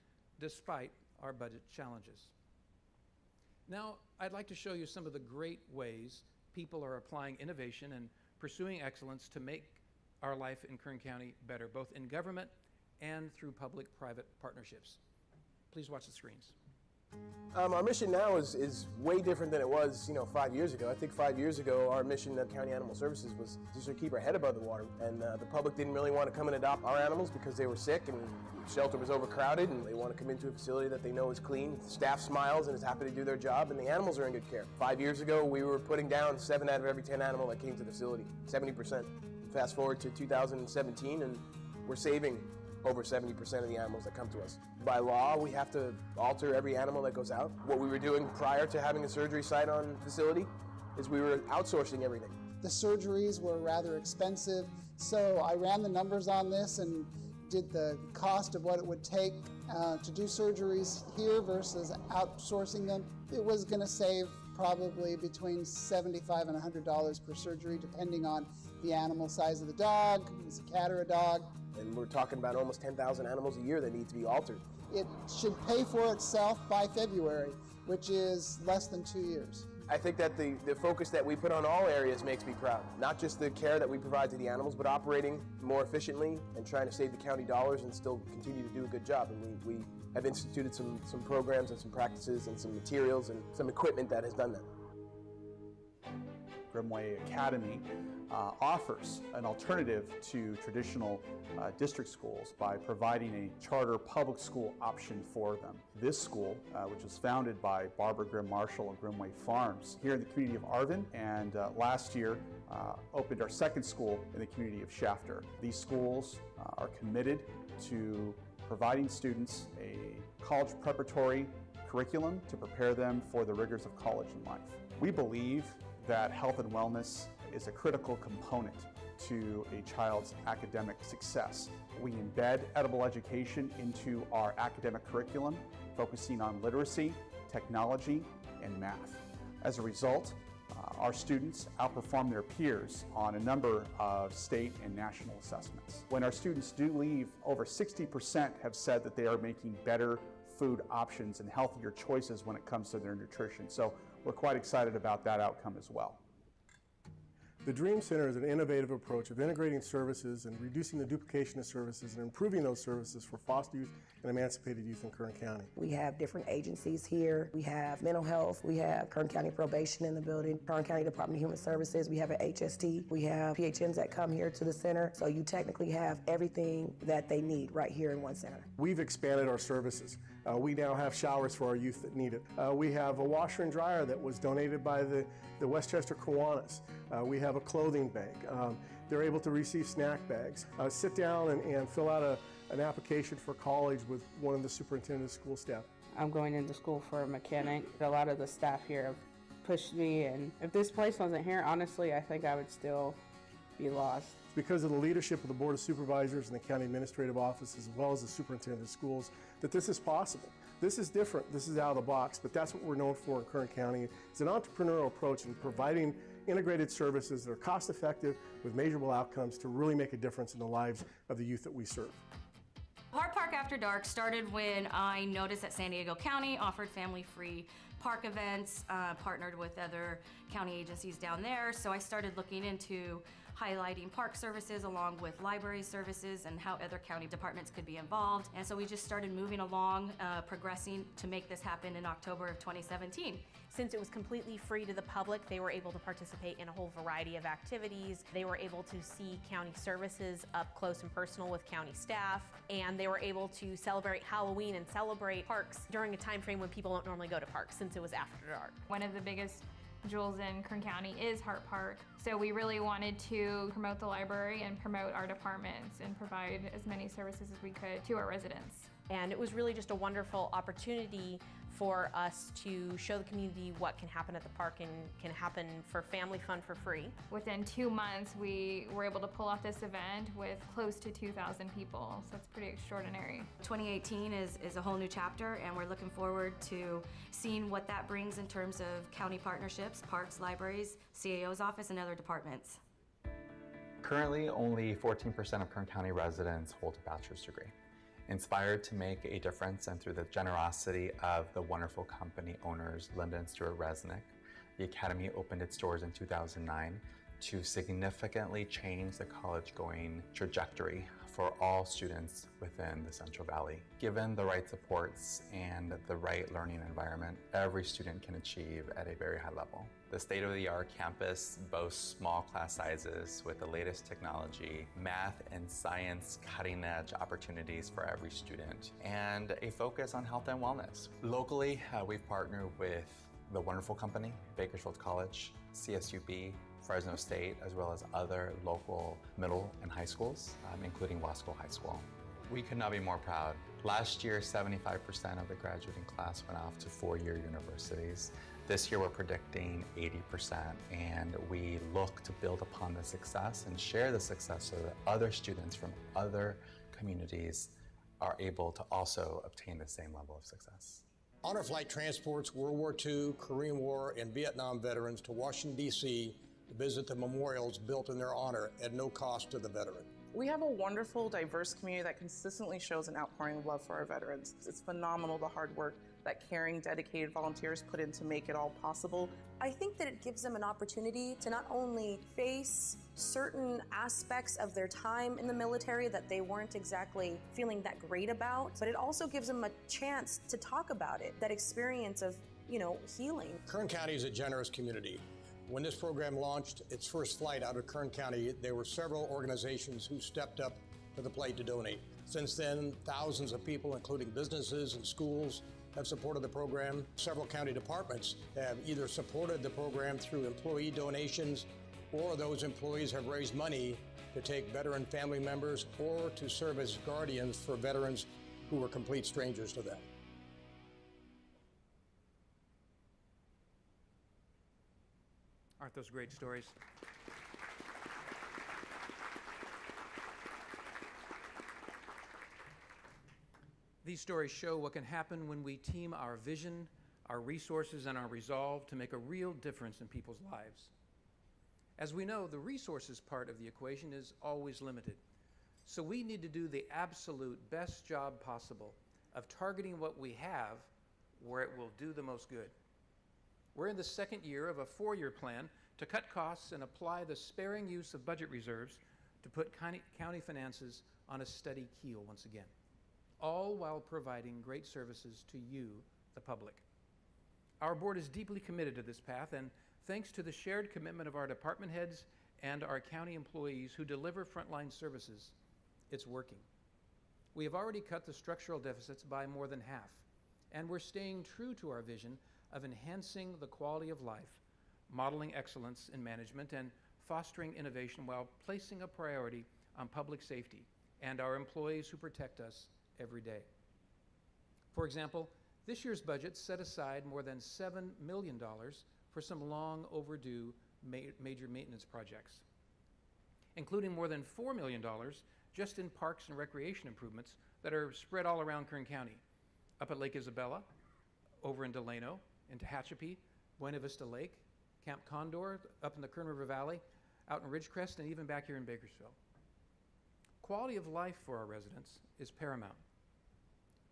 despite our budget challenges. Now, I'd like to show you some of the great ways people are applying innovation and pursuing excellence to make our life in Kern County better, both in government and through public-private partnerships. Please watch the screens. Um, our mission now is, is way different than it was, you know, five years ago. I think five years ago, our mission at County Animal Services was just to keep our head above the water. And uh, the public didn't really want to come and adopt our animals because they were sick and shelter was overcrowded and they want to come into a facility that they know is clean. Staff smiles and is happy to do their job and the animals are in good care. Five years ago, we were putting down seven out of every 10 animal that came to the facility, 70%. Fast forward to 2017 and we're saving over 70% of the animals that come to us. By law, we have to alter every animal that goes out. What we were doing prior to having a surgery site on facility is we were outsourcing everything. The surgeries were rather expensive, so I ran the numbers on this and did the cost of what it would take uh, to do surgeries here versus outsourcing them. It was going to save probably between 75 and $100 per surgery, depending on the animal size of the dog, if a cat or a dog. And we're talking about almost 10,000 animals a year that need to be altered. It should pay for itself by February, which is less than two years. I think that the, the focus that we put on all areas makes me proud. Not just the care that we provide to the animals, but operating more efficiently and trying to save the county dollars and still continue to do a good job. And we, we have instituted some, some programs and some practices and some materials and some equipment that has done that. Grimmway Academy uh, offers an alternative to traditional uh, district schools by providing a charter public school option for them. This school, uh, which was founded by Barbara Grimm Marshall of Grimmway Farms here in the community of Arvin, and uh, last year uh, opened our second school in the community of Shafter. These schools uh, are committed to providing students a college preparatory curriculum to prepare them for the rigors of college and life. We believe that health and wellness is a critical component to a child's academic success. We embed edible education into our academic curriculum, focusing on literacy, technology, and math. As a result, uh, our students outperform their peers on a number of state and national assessments. When our students do leave, over 60% have said that they are making better food options and healthier choices when it comes to their nutrition. So we're quite excited about that outcome as well. The Dream Center is an innovative approach of integrating services and reducing the duplication of services and improving those services for foster youth and emancipated youth in Kern County. We have different agencies here. We have mental health. We have Kern County Probation in the building, Kern County Department of Human Services. We have an HST. We have PHMs that come here to the center. So you technically have everything that they need right here in one center. We've expanded our services. Uh, we now have showers for our youth that need it. Uh, we have a washer and dryer that was donated by the, the Westchester Kiwanis. Uh, we have a clothing bank. Um, they're able to receive snack bags. Uh, sit down and, and fill out a, an application for college with one of the superintendent's school staff. I'm going into school for a mechanic. A lot of the staff here have pushed me, and if this place wasn't here, honestly, I think I would still be lost. Because of the leadership of the Board of Supervisors and the County Administrative Office, as well as the Superintendent of Schools, that this is possible. This is different, this is out of the box, but that's what we're known for in Kern County. It's an entrepreneurial approach in providing integrated services that are cost effective with measurable outcomes to really make a difference in the lives of the youth that we serve. Hart Park After Dark started when I noticed that San Diego County offered family-free park events, uh, partnered with other county agencies down there. So I started looking into highlighting park services along with library services and how other county departments could be involved. And so we just started moving along, uh, progressing to make this happen in October of 2017. Since it was completely free to the public, they were able to participate in a whole variety of activities. They were able to see county services up close and personal with county staff, and they were able to celebrate Halloween and celebrate parks during a time frame when people don't normally go to parks since it was after dark. One of the biggest jewels in Kern County is Hart Park. So we really wanted to promote the library and promote our departments and provide as many services as we could to our residents. And it was really just a wonderful opportunity for us to show the community what can happen at the park and can happen for family fun for free. Within two months, we were able to pull off this event with close to 2,000 people, so it's pretty extraordinary. 2018 is, is a whole new chapter, and we're looking forward to seeing what that brings in terms of county partnerships, parks, libraries, CAO's office, and other departments. Currently, only 14% of Kern County residents hold a bachelor's degree. Inspired to make a difference and through the generosity of the wonderful company owners, Linda and Stuart Resnick, the Academy opened its doors in 2009 to significantly change the college-going trajectory for all students within the Central Valley. Given the right supports and the right learning environment, every student can achieve at a very high level. The state-of-the-art campus boasts small class sizes with the latest technology, math and science cutting-edge opportunities for every student, and a focus on health and wellness. Locally, uh, we've partnered with the wonderful company, Bakersfield College, CSUB, Fresno State, as well as other local middle and high schools, um, including Wasco High School. We could not be more proud. Last year, 75% of the graduating class went off to four-year universities. This year, we're predicting 80%, and we look to build upon the success and share the success so that other students from other communities are able to also obtain the same level of success. Honor Flight transports World War II, Korean War, and Vietnam veterans to Washington, D.C to visit the memorials built in their honor at no cost to the veteran. We have a wonderful, diverse community that consistently shows an outpouring of love for our veterans. It's phenomenal the hard work that caring, dedicated volunteers put in to make it all possible. I think that it gives them an opportunity to not only face certain aspects of their time in the military that they weren't exactly feeling that great about, but it also gives them a chance to talk about it, that experience of, you know, healing. Kern County is a generous community. When this program launched its first flight out of Kern County, there were several organizations who stepped up to the plate to donate. Since then, thousands of people, including businesses and schools, have supported the program. Several county departments have either supported the program through employee donations or those employees have raised money to take veteran family members or to serve as guardians for veterans who were complete strangers to them. Aren't those great stories? These stories show what can happen when we team our vision, our resources, and our resolve to make a real difference in people's lives. As we know, the resources part of the equation is always limited. So we need to do the absolute best job possible of targeting what we have where it will do the most good. We're in the second year of a four year plan to cut costs and apply the sparing use of budget reserves to put county finances on a steady keel once again, all while providing great services to you, the public. Our board is deeply committed to this path, and thanks to the shared commitment of our department heads and our county employees who deliver frontline services, it's working. We have already cut the structural deficits by more than half, and we're staying true to our vision of enhancing the quality of life, modeling excellence in management, and fostering innovation while placing a priority on public safety and our employees who protect us every day. For example, this year's budget set aside more than $7 million for some long overdue ma major maintenance projects, including more than $4 million just in parks and recreation improvements that are spread all around Kern County, up at Lake Isabella, over in Delano, in Tehachapi, Buena Vista Lake, Camp Condor, up in the Kern River Valley, out in Ridgecrest, and even back here in Bakersfield. Quality of life for our residents is paramount.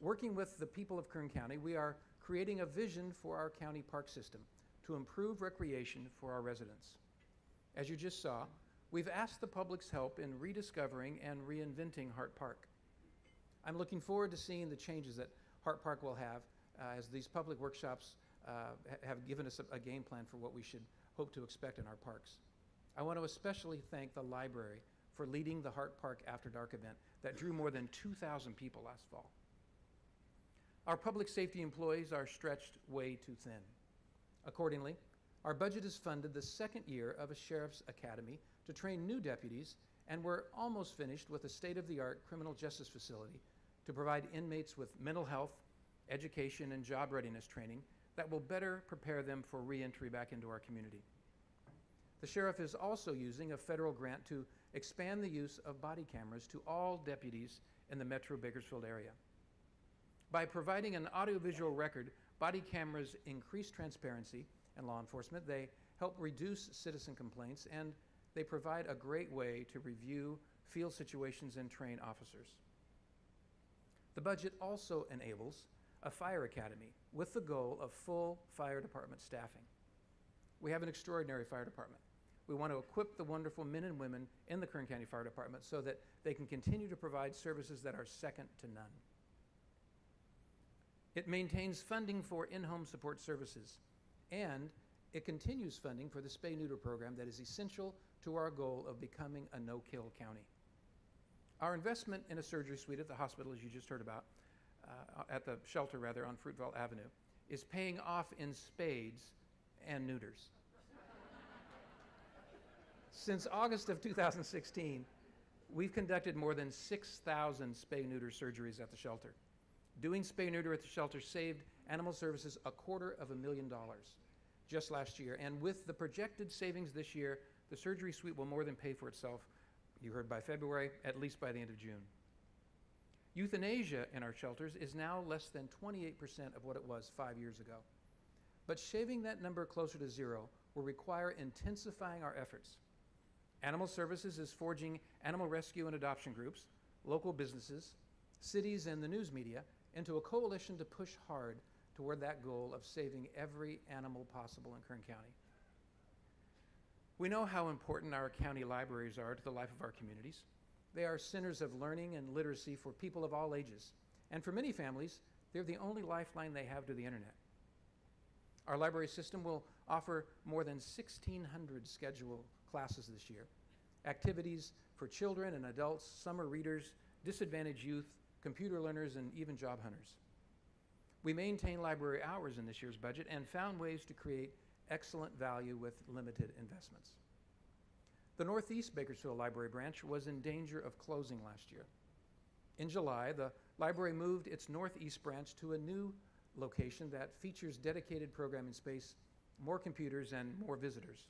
Working with the people of Kern County, we are creating a vision for our county park system to improve recreation for our residents. As you just saw, we've asked the public's help in rediscovering and reinventing Hart Park. I'm looking forward to seeing the changes that Hart Park will have uh, as these public workshops uh, have given us a, a game plan for what we should hope to expect in our parks. I want to especially thank the library for leading the Hart Park After Dark event that drew more than 2,000 people last fall. Our public safety employees are stretched way too thin. Accordingly, our budget has funded the second year of a sheriff's academy to train new deputies, and we're almost finished with a state-of-the-art criminal justice facility to provide inmates with mental health, education, and job readiness training that will better prepare them for reentry back into our community. The sheriff is also using a federal grant to expand the use of body cameras to all deputies in the metro Bakersfield area. By providing an audiovisual record, body cameras increase transparency in law enforcement, they help reduce citizen complaints, and they provide a great way to review field situations and train officers. The budget also enables a fire academy with the goal of full fire department staffing. We have an extraordinary fire department. We want to equip the wonderful men and women in the Kern County Fire Department so that they can continue to provide services that are second to none. It maintains funding for in-home support services, and it continues funding for the spay-neuter program that is essential to our goal of becoming a no-kill county. Our investment in a surgery suite at the hospital, as you just heard about, uh, at the shelter rather, on Fruitvale Avenue, is paying off in spades and neuters. Since August of 2016, we've conducted more than 6,000 spay-neuter surgeries at the shelter. Doing spay-neuter at the shelter saved Animal Services a quarter of a million dollars just last year. And with the projected savings this year, the surgery suite will more than pay for itself, you heard by February, at least by the end of June. Euthanasia in our shelters is now less than 28% of what it was five years ago. But shaving that number closer to zero will require intensifying our efforts. Animal Services is forging animal rescue and adoption groups, local businesses, cities, and the news media into a coalition to push hard toward that goal of saving every animal possible in Kern County. We know how important our county libraries are to the life of our communities. They are centers of learning and literacy for people of all ages. And for many families, they're the only lifeline they have to the internet. Our library system will offer more than 1,600 scheduled classes this year, activities for children and adults, summer readers, disadvantaged youth, computer learners, and even job hunters. We maintain library hours in this year's budget and found ways to create excellent value with limited investments. The Northeast Bakersfield Library branch was in danger of closing last year. In July, the library moved its Northeast branch to a new location that features dedicated programming space, more computers, and more visitors.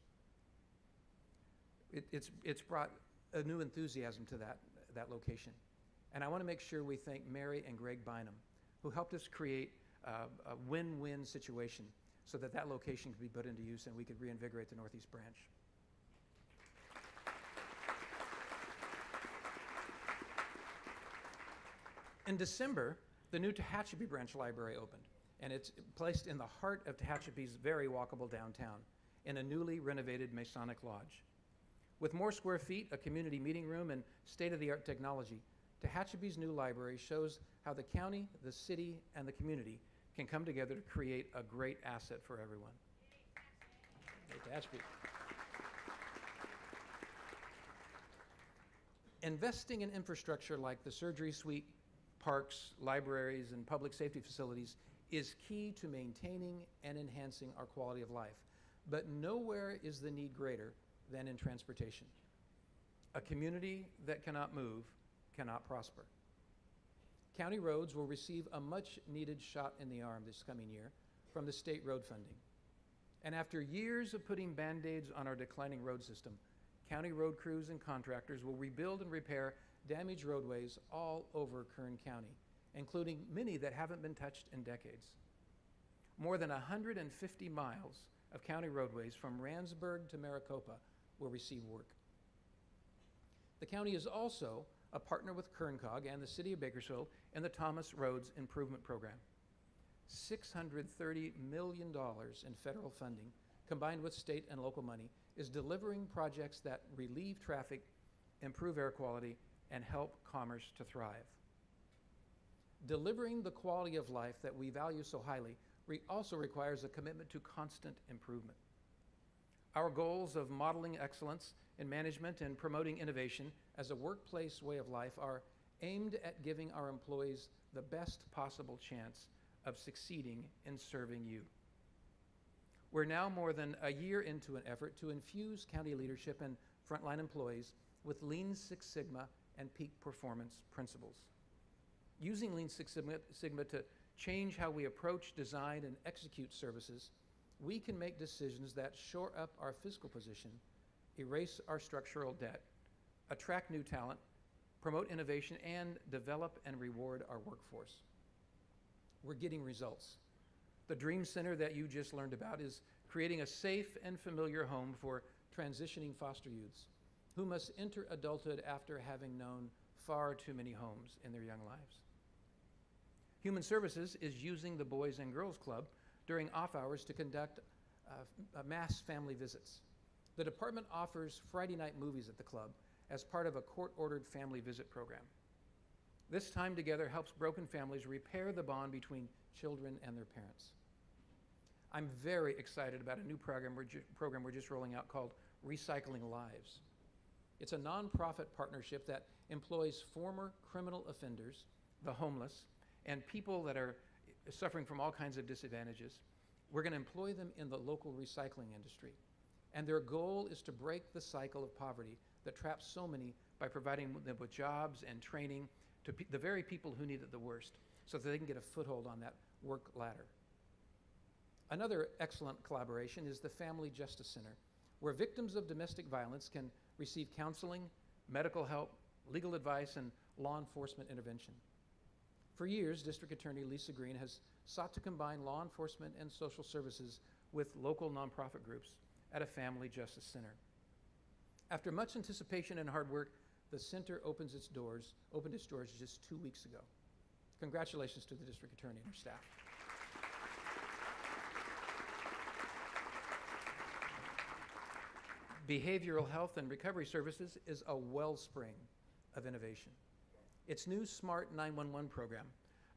it, it's, it's brought a new enthusiasm to that, that location. And I want to make sure we thank Mary and Greg Bynum, who helped us create uh, a win-win situation so that that location could be put into use and we could reinvigorate the Northeast branch. In December, the new Tehachapi Branch Library opened, and it's placed in the heart of Tehachapi's very walkable downtown in a newly renovated Masonic Lodge. With more square feet, a community meeting room, and state-of-the-art technology, Tehachapi's new library shows how the county, the city, and the community can come together to create a great asset for everyone. Tehachapi. Investing in infrastructure like the surgery suite, parks, libraries, and public safety facilities is key to maintaining and enhancing our quality of life. But nowhere is the need greater than in transportation. A community that cannot move cannot prosper. County roads will receive a much needed shot in the arm this coming year from the state road funding. And after years of putting band aids on our declining road system, county road crews and contractors will rebuild and repair damaged roadways all over Kern County, including many that haven't been touched in decades. More than 150 miles of county roadways from Randsburg to Maricopa will receive work. The county is also a partner with KernCog and the City of Bakersfield in the Thomas Roads Improvement Program. $630 million in federal funding, combined with state and local money, is delivering projects that relieve traffic, improve air quality, and help commerce to thrive. Delivering the quality of life that we value so highly re also requires a commitment to constant improvement. Our goals of modeling excellence in management and promoting innovation as a workplace way of life are aimed at giving our employees the best possible chance of succeeding in serving you. We're now more than a year into an effort to infuse county leadership and frontline employees with Lean Six Sigma and peak performance principles. Using Lean Six Sigma, to change how we approach, design, and execute services, we can make decisions that shore up our fiscal position, erase our structural debt, attract new talent, promote innovation, and develop and reward our workforce. We're getting results. The Dream Center that you just learned about is creating a safe and familiar home for transitioning foster youths who must enter adulthood after having known far too many homes in their young lives. Human Services is using the Boys and Girls Club during off hours to conduct uh, mass family visits. The department offers Friday night movies at the club as part of a court-ordered family visit program. This time together helps broken families repair the bond between children and their parents. I'm very excited about a new program we're, program we're just rolling out called Recycling Lives. It's a nonprofit partnership that employs former criminal offenders, the homeless, and people that are suffering from all kinds of disadvantages. We're going to employ them in the local recycling industry. And their goal is to break the cycle of poverty that traps so many by providing them with jobs and training to the very people who need it the worst so that they can get a foothold on that work ladder. Another excellent collaboration is the Family Justice Center, where victims of domestic violence can receive counseling, medical help, legal advice, and law enforcement intervention. For years, District Attorney Lisa Green has sought to combine law enforcement and social services with local nonprofit groups at a family justice center. After much anticipation and hard work, the center opens its doors, opened its doors just two weeks ago. Congratulations to the district attorney and her staff. Behavioral Health and Recovery Services is a wellspring of innovation. Its new Smart 911 program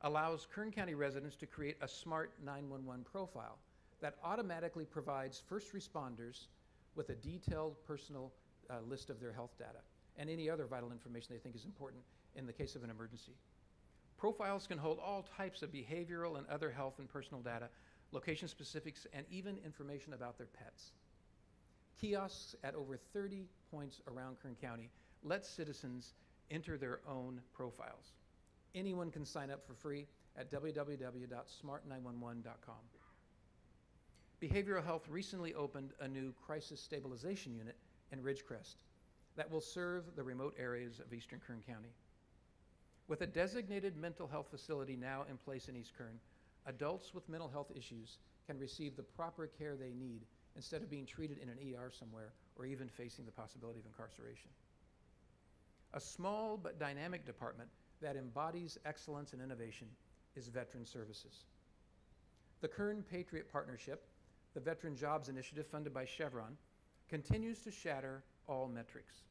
allows Kern County residents to create a Smart 911 profile that automatically provides first responders with a detailed personal uh, list of their health data and any other vital information they think is important in the case of an emergency. Profiles can hold all types of behavioral and other health and personal data, location specifics, and even information about their pets. Kiosks at over 30 points around Kern County let citizens enter their own profiles. Anyone can sign up for free at www.smart911.com. Behavioral Health recently opened a new crisis stabilization unit in Ridgecrest that will serve the remote areas of eastern Kern County. With a designated mental health facility now in place in East Kern, adults with mental health issues can receive the proper care they need instead of being treated in an ER somewhere or even facing the possibility of incarceration. A small but dynamic department that embodies excellence and innovation is Veteran Services. The Kern Patriot Partnership, the Veteran Jobs Initiative funded by Chevron, continues to shatter all metrics.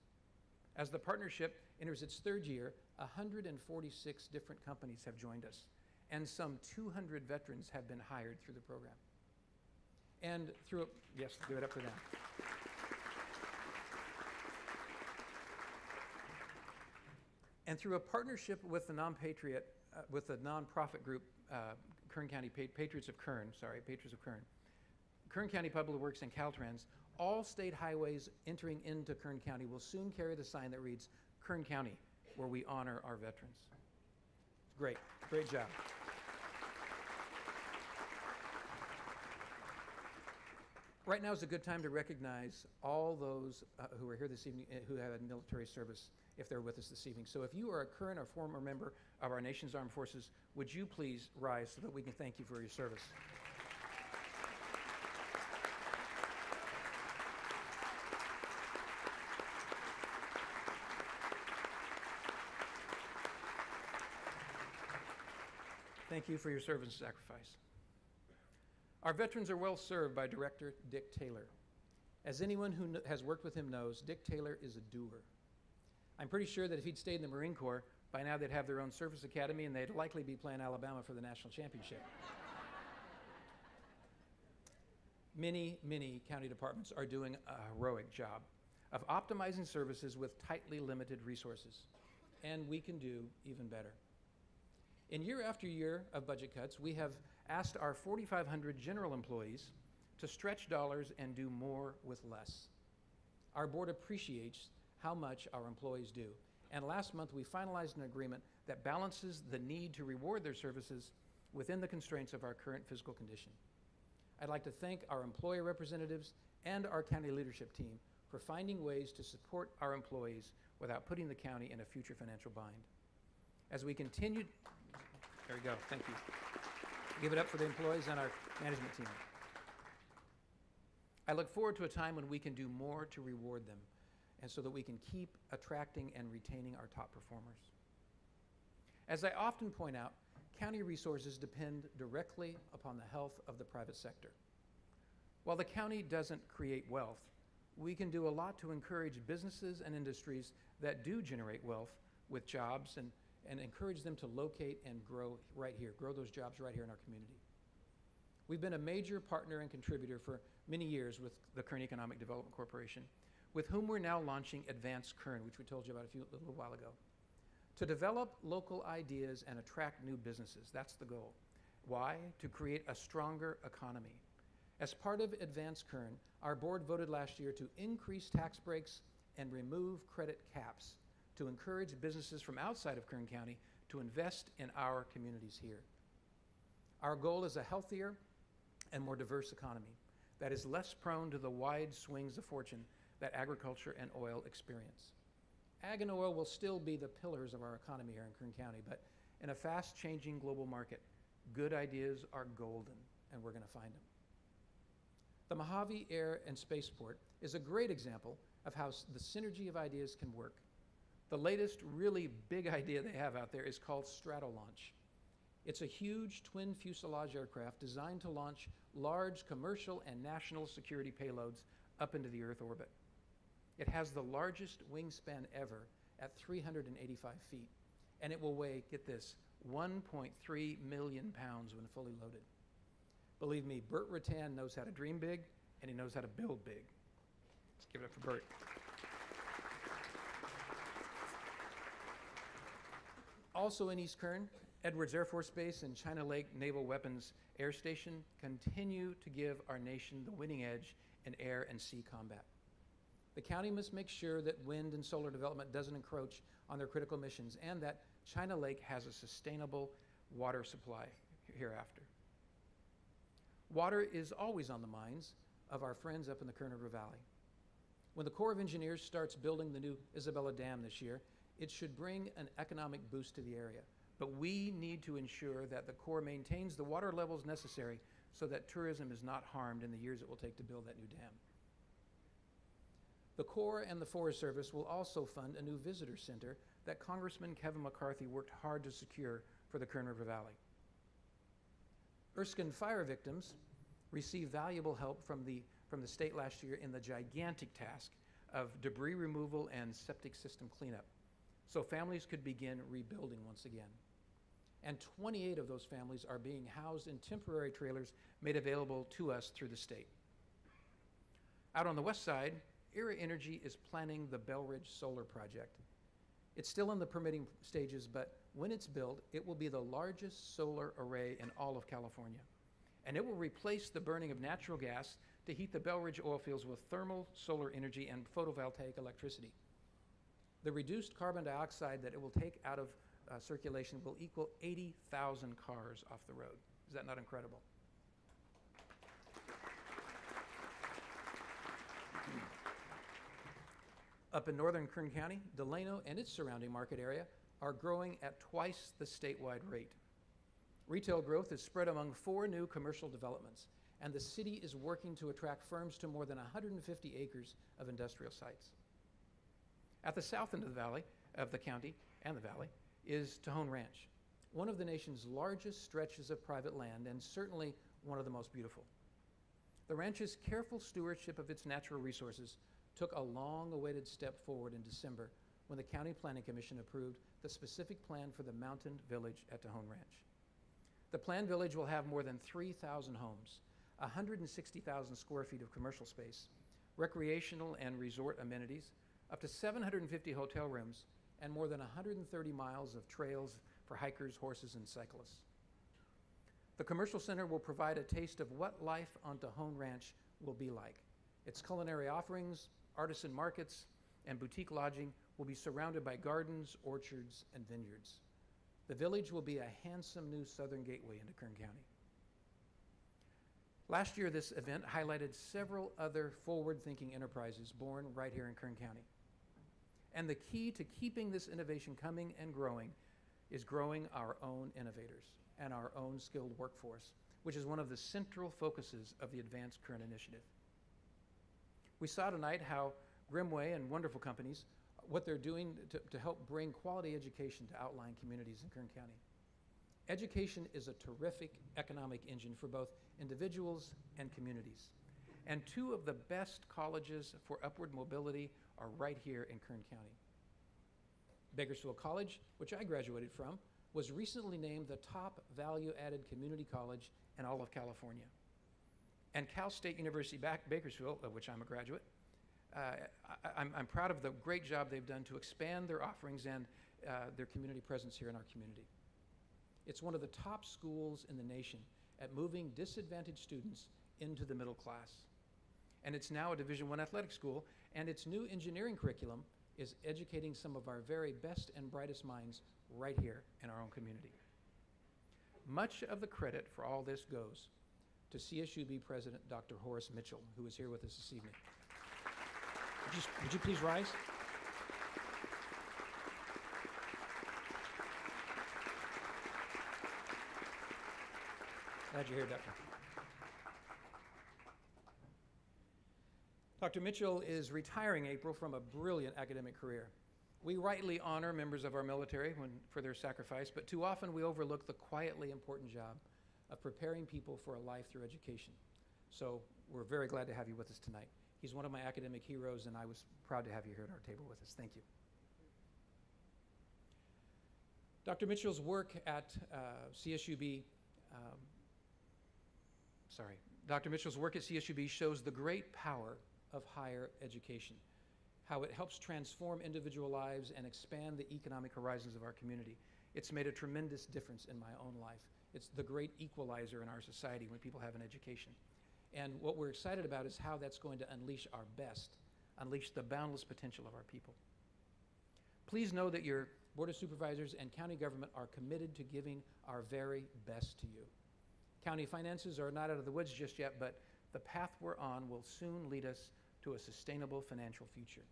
As the partnership enters its third year, 146 different companies have joined us, and some 200 veterans have been hired through the program. And through, a, yes, give it up for them. And through a partnership with the non-patriot, uh, with the nonprofit group, uh, Kern County pa Patriots of Kern, sorry, Patriots of Kern, Kern County Public Works and Caltrans, all state highways entering into Kern County will soon carry the sign that reads Kern County, where we honor our veterans. Great, great job. Right now is a good time to recognize all those uh, who are here this evening uh, who have had military service if they're with us this evening. So if you are a current or former member of our nation's armed forces, would you please rise so that we can thank you for your service? Thank you for your service and sacrifice. Our veterans are well served by Director Dick Taylor. As anyone who kn- has worked with him knows, Dick Taylor is a doer. I'm pretty sure that if he'd stayed in the Marine Corps, by now they'd have their own service academy and they'd likely be playing Alabama for the national championship. many, many county departments are doing a heroic job of optimizing services with tightly limited resources, and we can do even better. In year after year of budget cuts, we have asked our 4,500 general employees to stretch dollars and do more with less. Our board appreciates how much our employees do. And last month, we finalized an agreement that balances the need to reward their services within the constraints of our current physical condition. I'd like to thank our employee representatives and our county leadership team for finding ways to support our employees without putting the county in a future financial bind. As we continue, there we go, thank you. Give it up for the employees and our management team. I look forward to a time when we can do more to reward them and so that we can keep attracting and retaining our top performers. As I often point out, county resources depend directly upon the health of the private sector. While the county doesn't create wealth, we can do a lot to encourage businesses and industries that do generate wealth with jobs and, and encourage them to locate and grow right here, grow those jobs right here in our community. We've been a major partner and contributor for many years with the Kern Economic Development Corporation, with whom we're now launching Advance Kern, which we told you about a, few, a little while ago. To develop local ideas and attract new businesses, that's the goal. Why? To create a stronger economy. As part of Advance Kern, our board voted last year to increase tax breaks and remove credit caps to encourage businesses from outside of Kern County to invest in our communities here. Our goal is a healthier and more diverse economy that is less prone to the wide swings of fortune that agriculture and oil experience. Ag and oil will still be the pillars of our economy here in Kern County, but in a fast changing global market, good ideas are golden, and we're going to find them. The Mojave Air and Spaceport is a great example of how the synergy of ideas can work. The latest really big idea they have out there is called Stratolaunch. It's a huge twin fuselage aircraft designed to launch large commercial and national security payloads up into the Earth orbit. It has the largest wingspan ever at 385 feet, and it will weigh, get this, 1.3 million pounds when fully loaded. Believe me, Burt Rutan knows how to dream big, and he knows how to build big. Let's give it up for Burt. Also in East Kern, Edwards Air Force Base and China Lake Naval Weapons Air Station continue to give our nation the winning edge in air and sea combat. The county must make sure that wind and solar development doesn't encroach on their critical missions and that China Lake has a sustainable water supply hereafter. Water is always on the minds of our friends up in the Kern River Valley. When the Corps of Engineers starts building the new Isabella Dam this year, it should bring an economic boost to the area. But we need to ensure that the Corps maintains the water levels necessary so that tourism is not harmed in the years it will take to build that new dam. The Corps and the Forest Service will also fund a new visitor center that Congressman Kevin McCarthy worked hard to secure for the Kern River Valley. Erskine fire victims received valuable help from the, from the state last year in the gigantic task of debris removal and septic system cleanup, so families could begin rebuilding once again. And 28 of those families are being housed in temporary trailers made available to us through the state. Out on the west side, Aera Energy is planning the Belridge Solar Project. It's still in the permitting stages, but when it's built, it will be the largest solar array in all of California. And it will replace the burning of natural gas to heat the Belridge oil fields with thermal solar energy and photovoltaic electricity. The reduced carbon dioxide that it will take out of uh, circulation will equal 80,000 cars off the road. Is that not incredible? Up in northern Kern County, Delano and its surrounding market area are growing at twice the statewide rate. Retail growth is spread among four new commercial developments, and the city is working to attract firms to more than 150 acres of industrial sites. At the south end of the valley, of the county and the valley, is Tejon Ranch, one of the nation's largest stretches of private land and certainly one of the most beautiful. The ranch's careful stewardship of its natural resources took a long-awaited step forward in December when the County Planning Commission approved the specific plan for the Mountain Village at Tejon Ranch. The planned village will have more than 3,000 homes, 160,000 square feet of commercial space, recreational and resort amenities, up to 750 hotel rooms, and more than 130 miles of trails for hikers, horses, and cyclists. The commercial center will provide a taste of what life on Tejon Ranch will be like. Its culinary offerings, artisan markets, and boutique lodging will be surrounded by gardens, orchards, and vineyards. The village will be a handsome new southern gateway into Kern County. Last year, this event highlighted several other forward-thinking enterprises born right here in Kern County. And the key to keeping this innovation coming and growing is growing our own innovators and our own skilled workforce, which is one of the central focuses of the Advanced Kern Initiative. We saw tonight how Grimmway and wonderful companies, what they're doing to, to help bring quality education to outlying communities in Kern County. Education is a terrific economic engine for both individuals and communities. And two of the best colleges for upward mobility are right here in Kern County. Bakersfield College, which I graduated from, was recently named the top value-added community college in all of California. And Cal State University Bakersfield, of which I'm a graduate, uh, I, am I'm proud of the great job they've done to expand their offerings and uh, their community presence here in our community. It's one of the top schools in the nation at moving disadvantaged students into the middle class. And it's now a Division One athletic school, and its new engineering curriculum is educating some of our very best and brightest minds right here in our own community. Much of the credit for all this goes to CSUB President Dr. Horace Mitchell, who is here with us this evening. Would you, would you please rise? Glad you're here, Doctor. Dr. Mitchell is retiring April from a brilliant academic career. We rightly honor members of our military when, for their sacrifice, but too often we overlook the quietly important job of preparing people for a life through education. So we're very glad to have you with us tonight. He's one of my academic heroes, and I was proud to have you here at our table with us. Thank you. Dr. Mitchell's work at uh, CSUB, um, sorry, Dr. Mitchell's work at CSUB shows the great power of higher education, how it helps transform individual lives and expand the economic horizons of our community. It's made a tremendous difference in my own life. It's the great equalizer in our society when people have an education. And what we're excited about is how that's going to unleash our best, unleash the boundless potential of our people. Please know that your Board of Supervisors and county government are committed to giving our very best to you. County finances are not out of the woods just yet, but the path we're on will soon lead us to a sustainable financial future.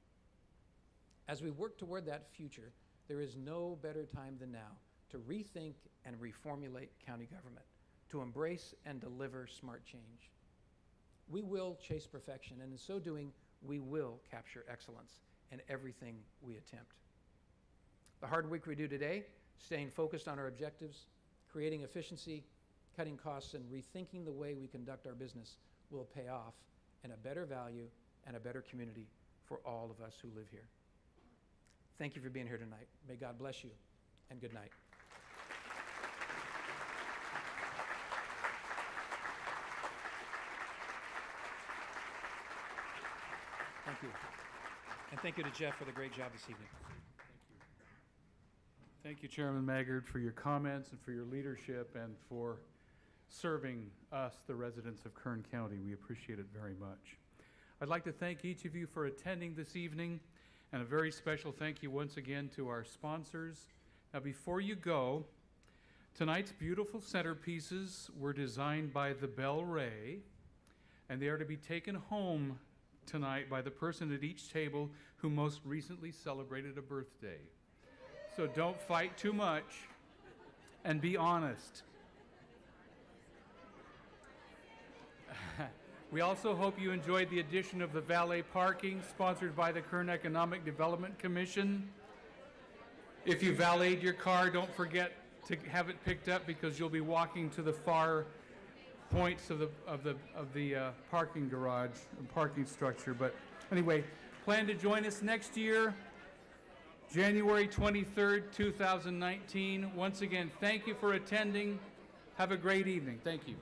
As we work toward that future, there is no better time than now to rethink and reformulate county government, to embrace and deliver smart change. We will chase perfection, and in so doing, we will capture excellence in everything we attempt. The hard work we do today, staying focused on our objectives, creating efficiency, cutting costs, and rethinking the way we conduct our business will pay off in a better value and a better community for all of us who live here. Thank you for being here tonight. May God bless you, and good night. Thank you. And thank you to Jeff for the great job this evening. Thank you, Thank you, Chairman Maggard, for your comments and for your leadership and for serving us, the residents of Kern County. We appreciate it very much. I'd like to thank each of you for attending this evening, and a very special thank you once again to our sponsors. Now, before you go, tonight's beautiful centerpieces were designed by the Bell Ray, and they are to be taken home tonight by the person at each table who most recently celebrated a birthday. So don't fight too much and be honest. [LAUGHS] we also hope you enjoyed the addition of the valet parking sponsored by the Kern Economic Development Commission. If you valeted your car, don't forget to have it picked up because you'll be walking to the far points of the of the of the uh, parking garage, and parking structure. But anyway, plan to join us next year. January 23rd, 2019. Once again, thank you for attending. Have a great evening. Thank you.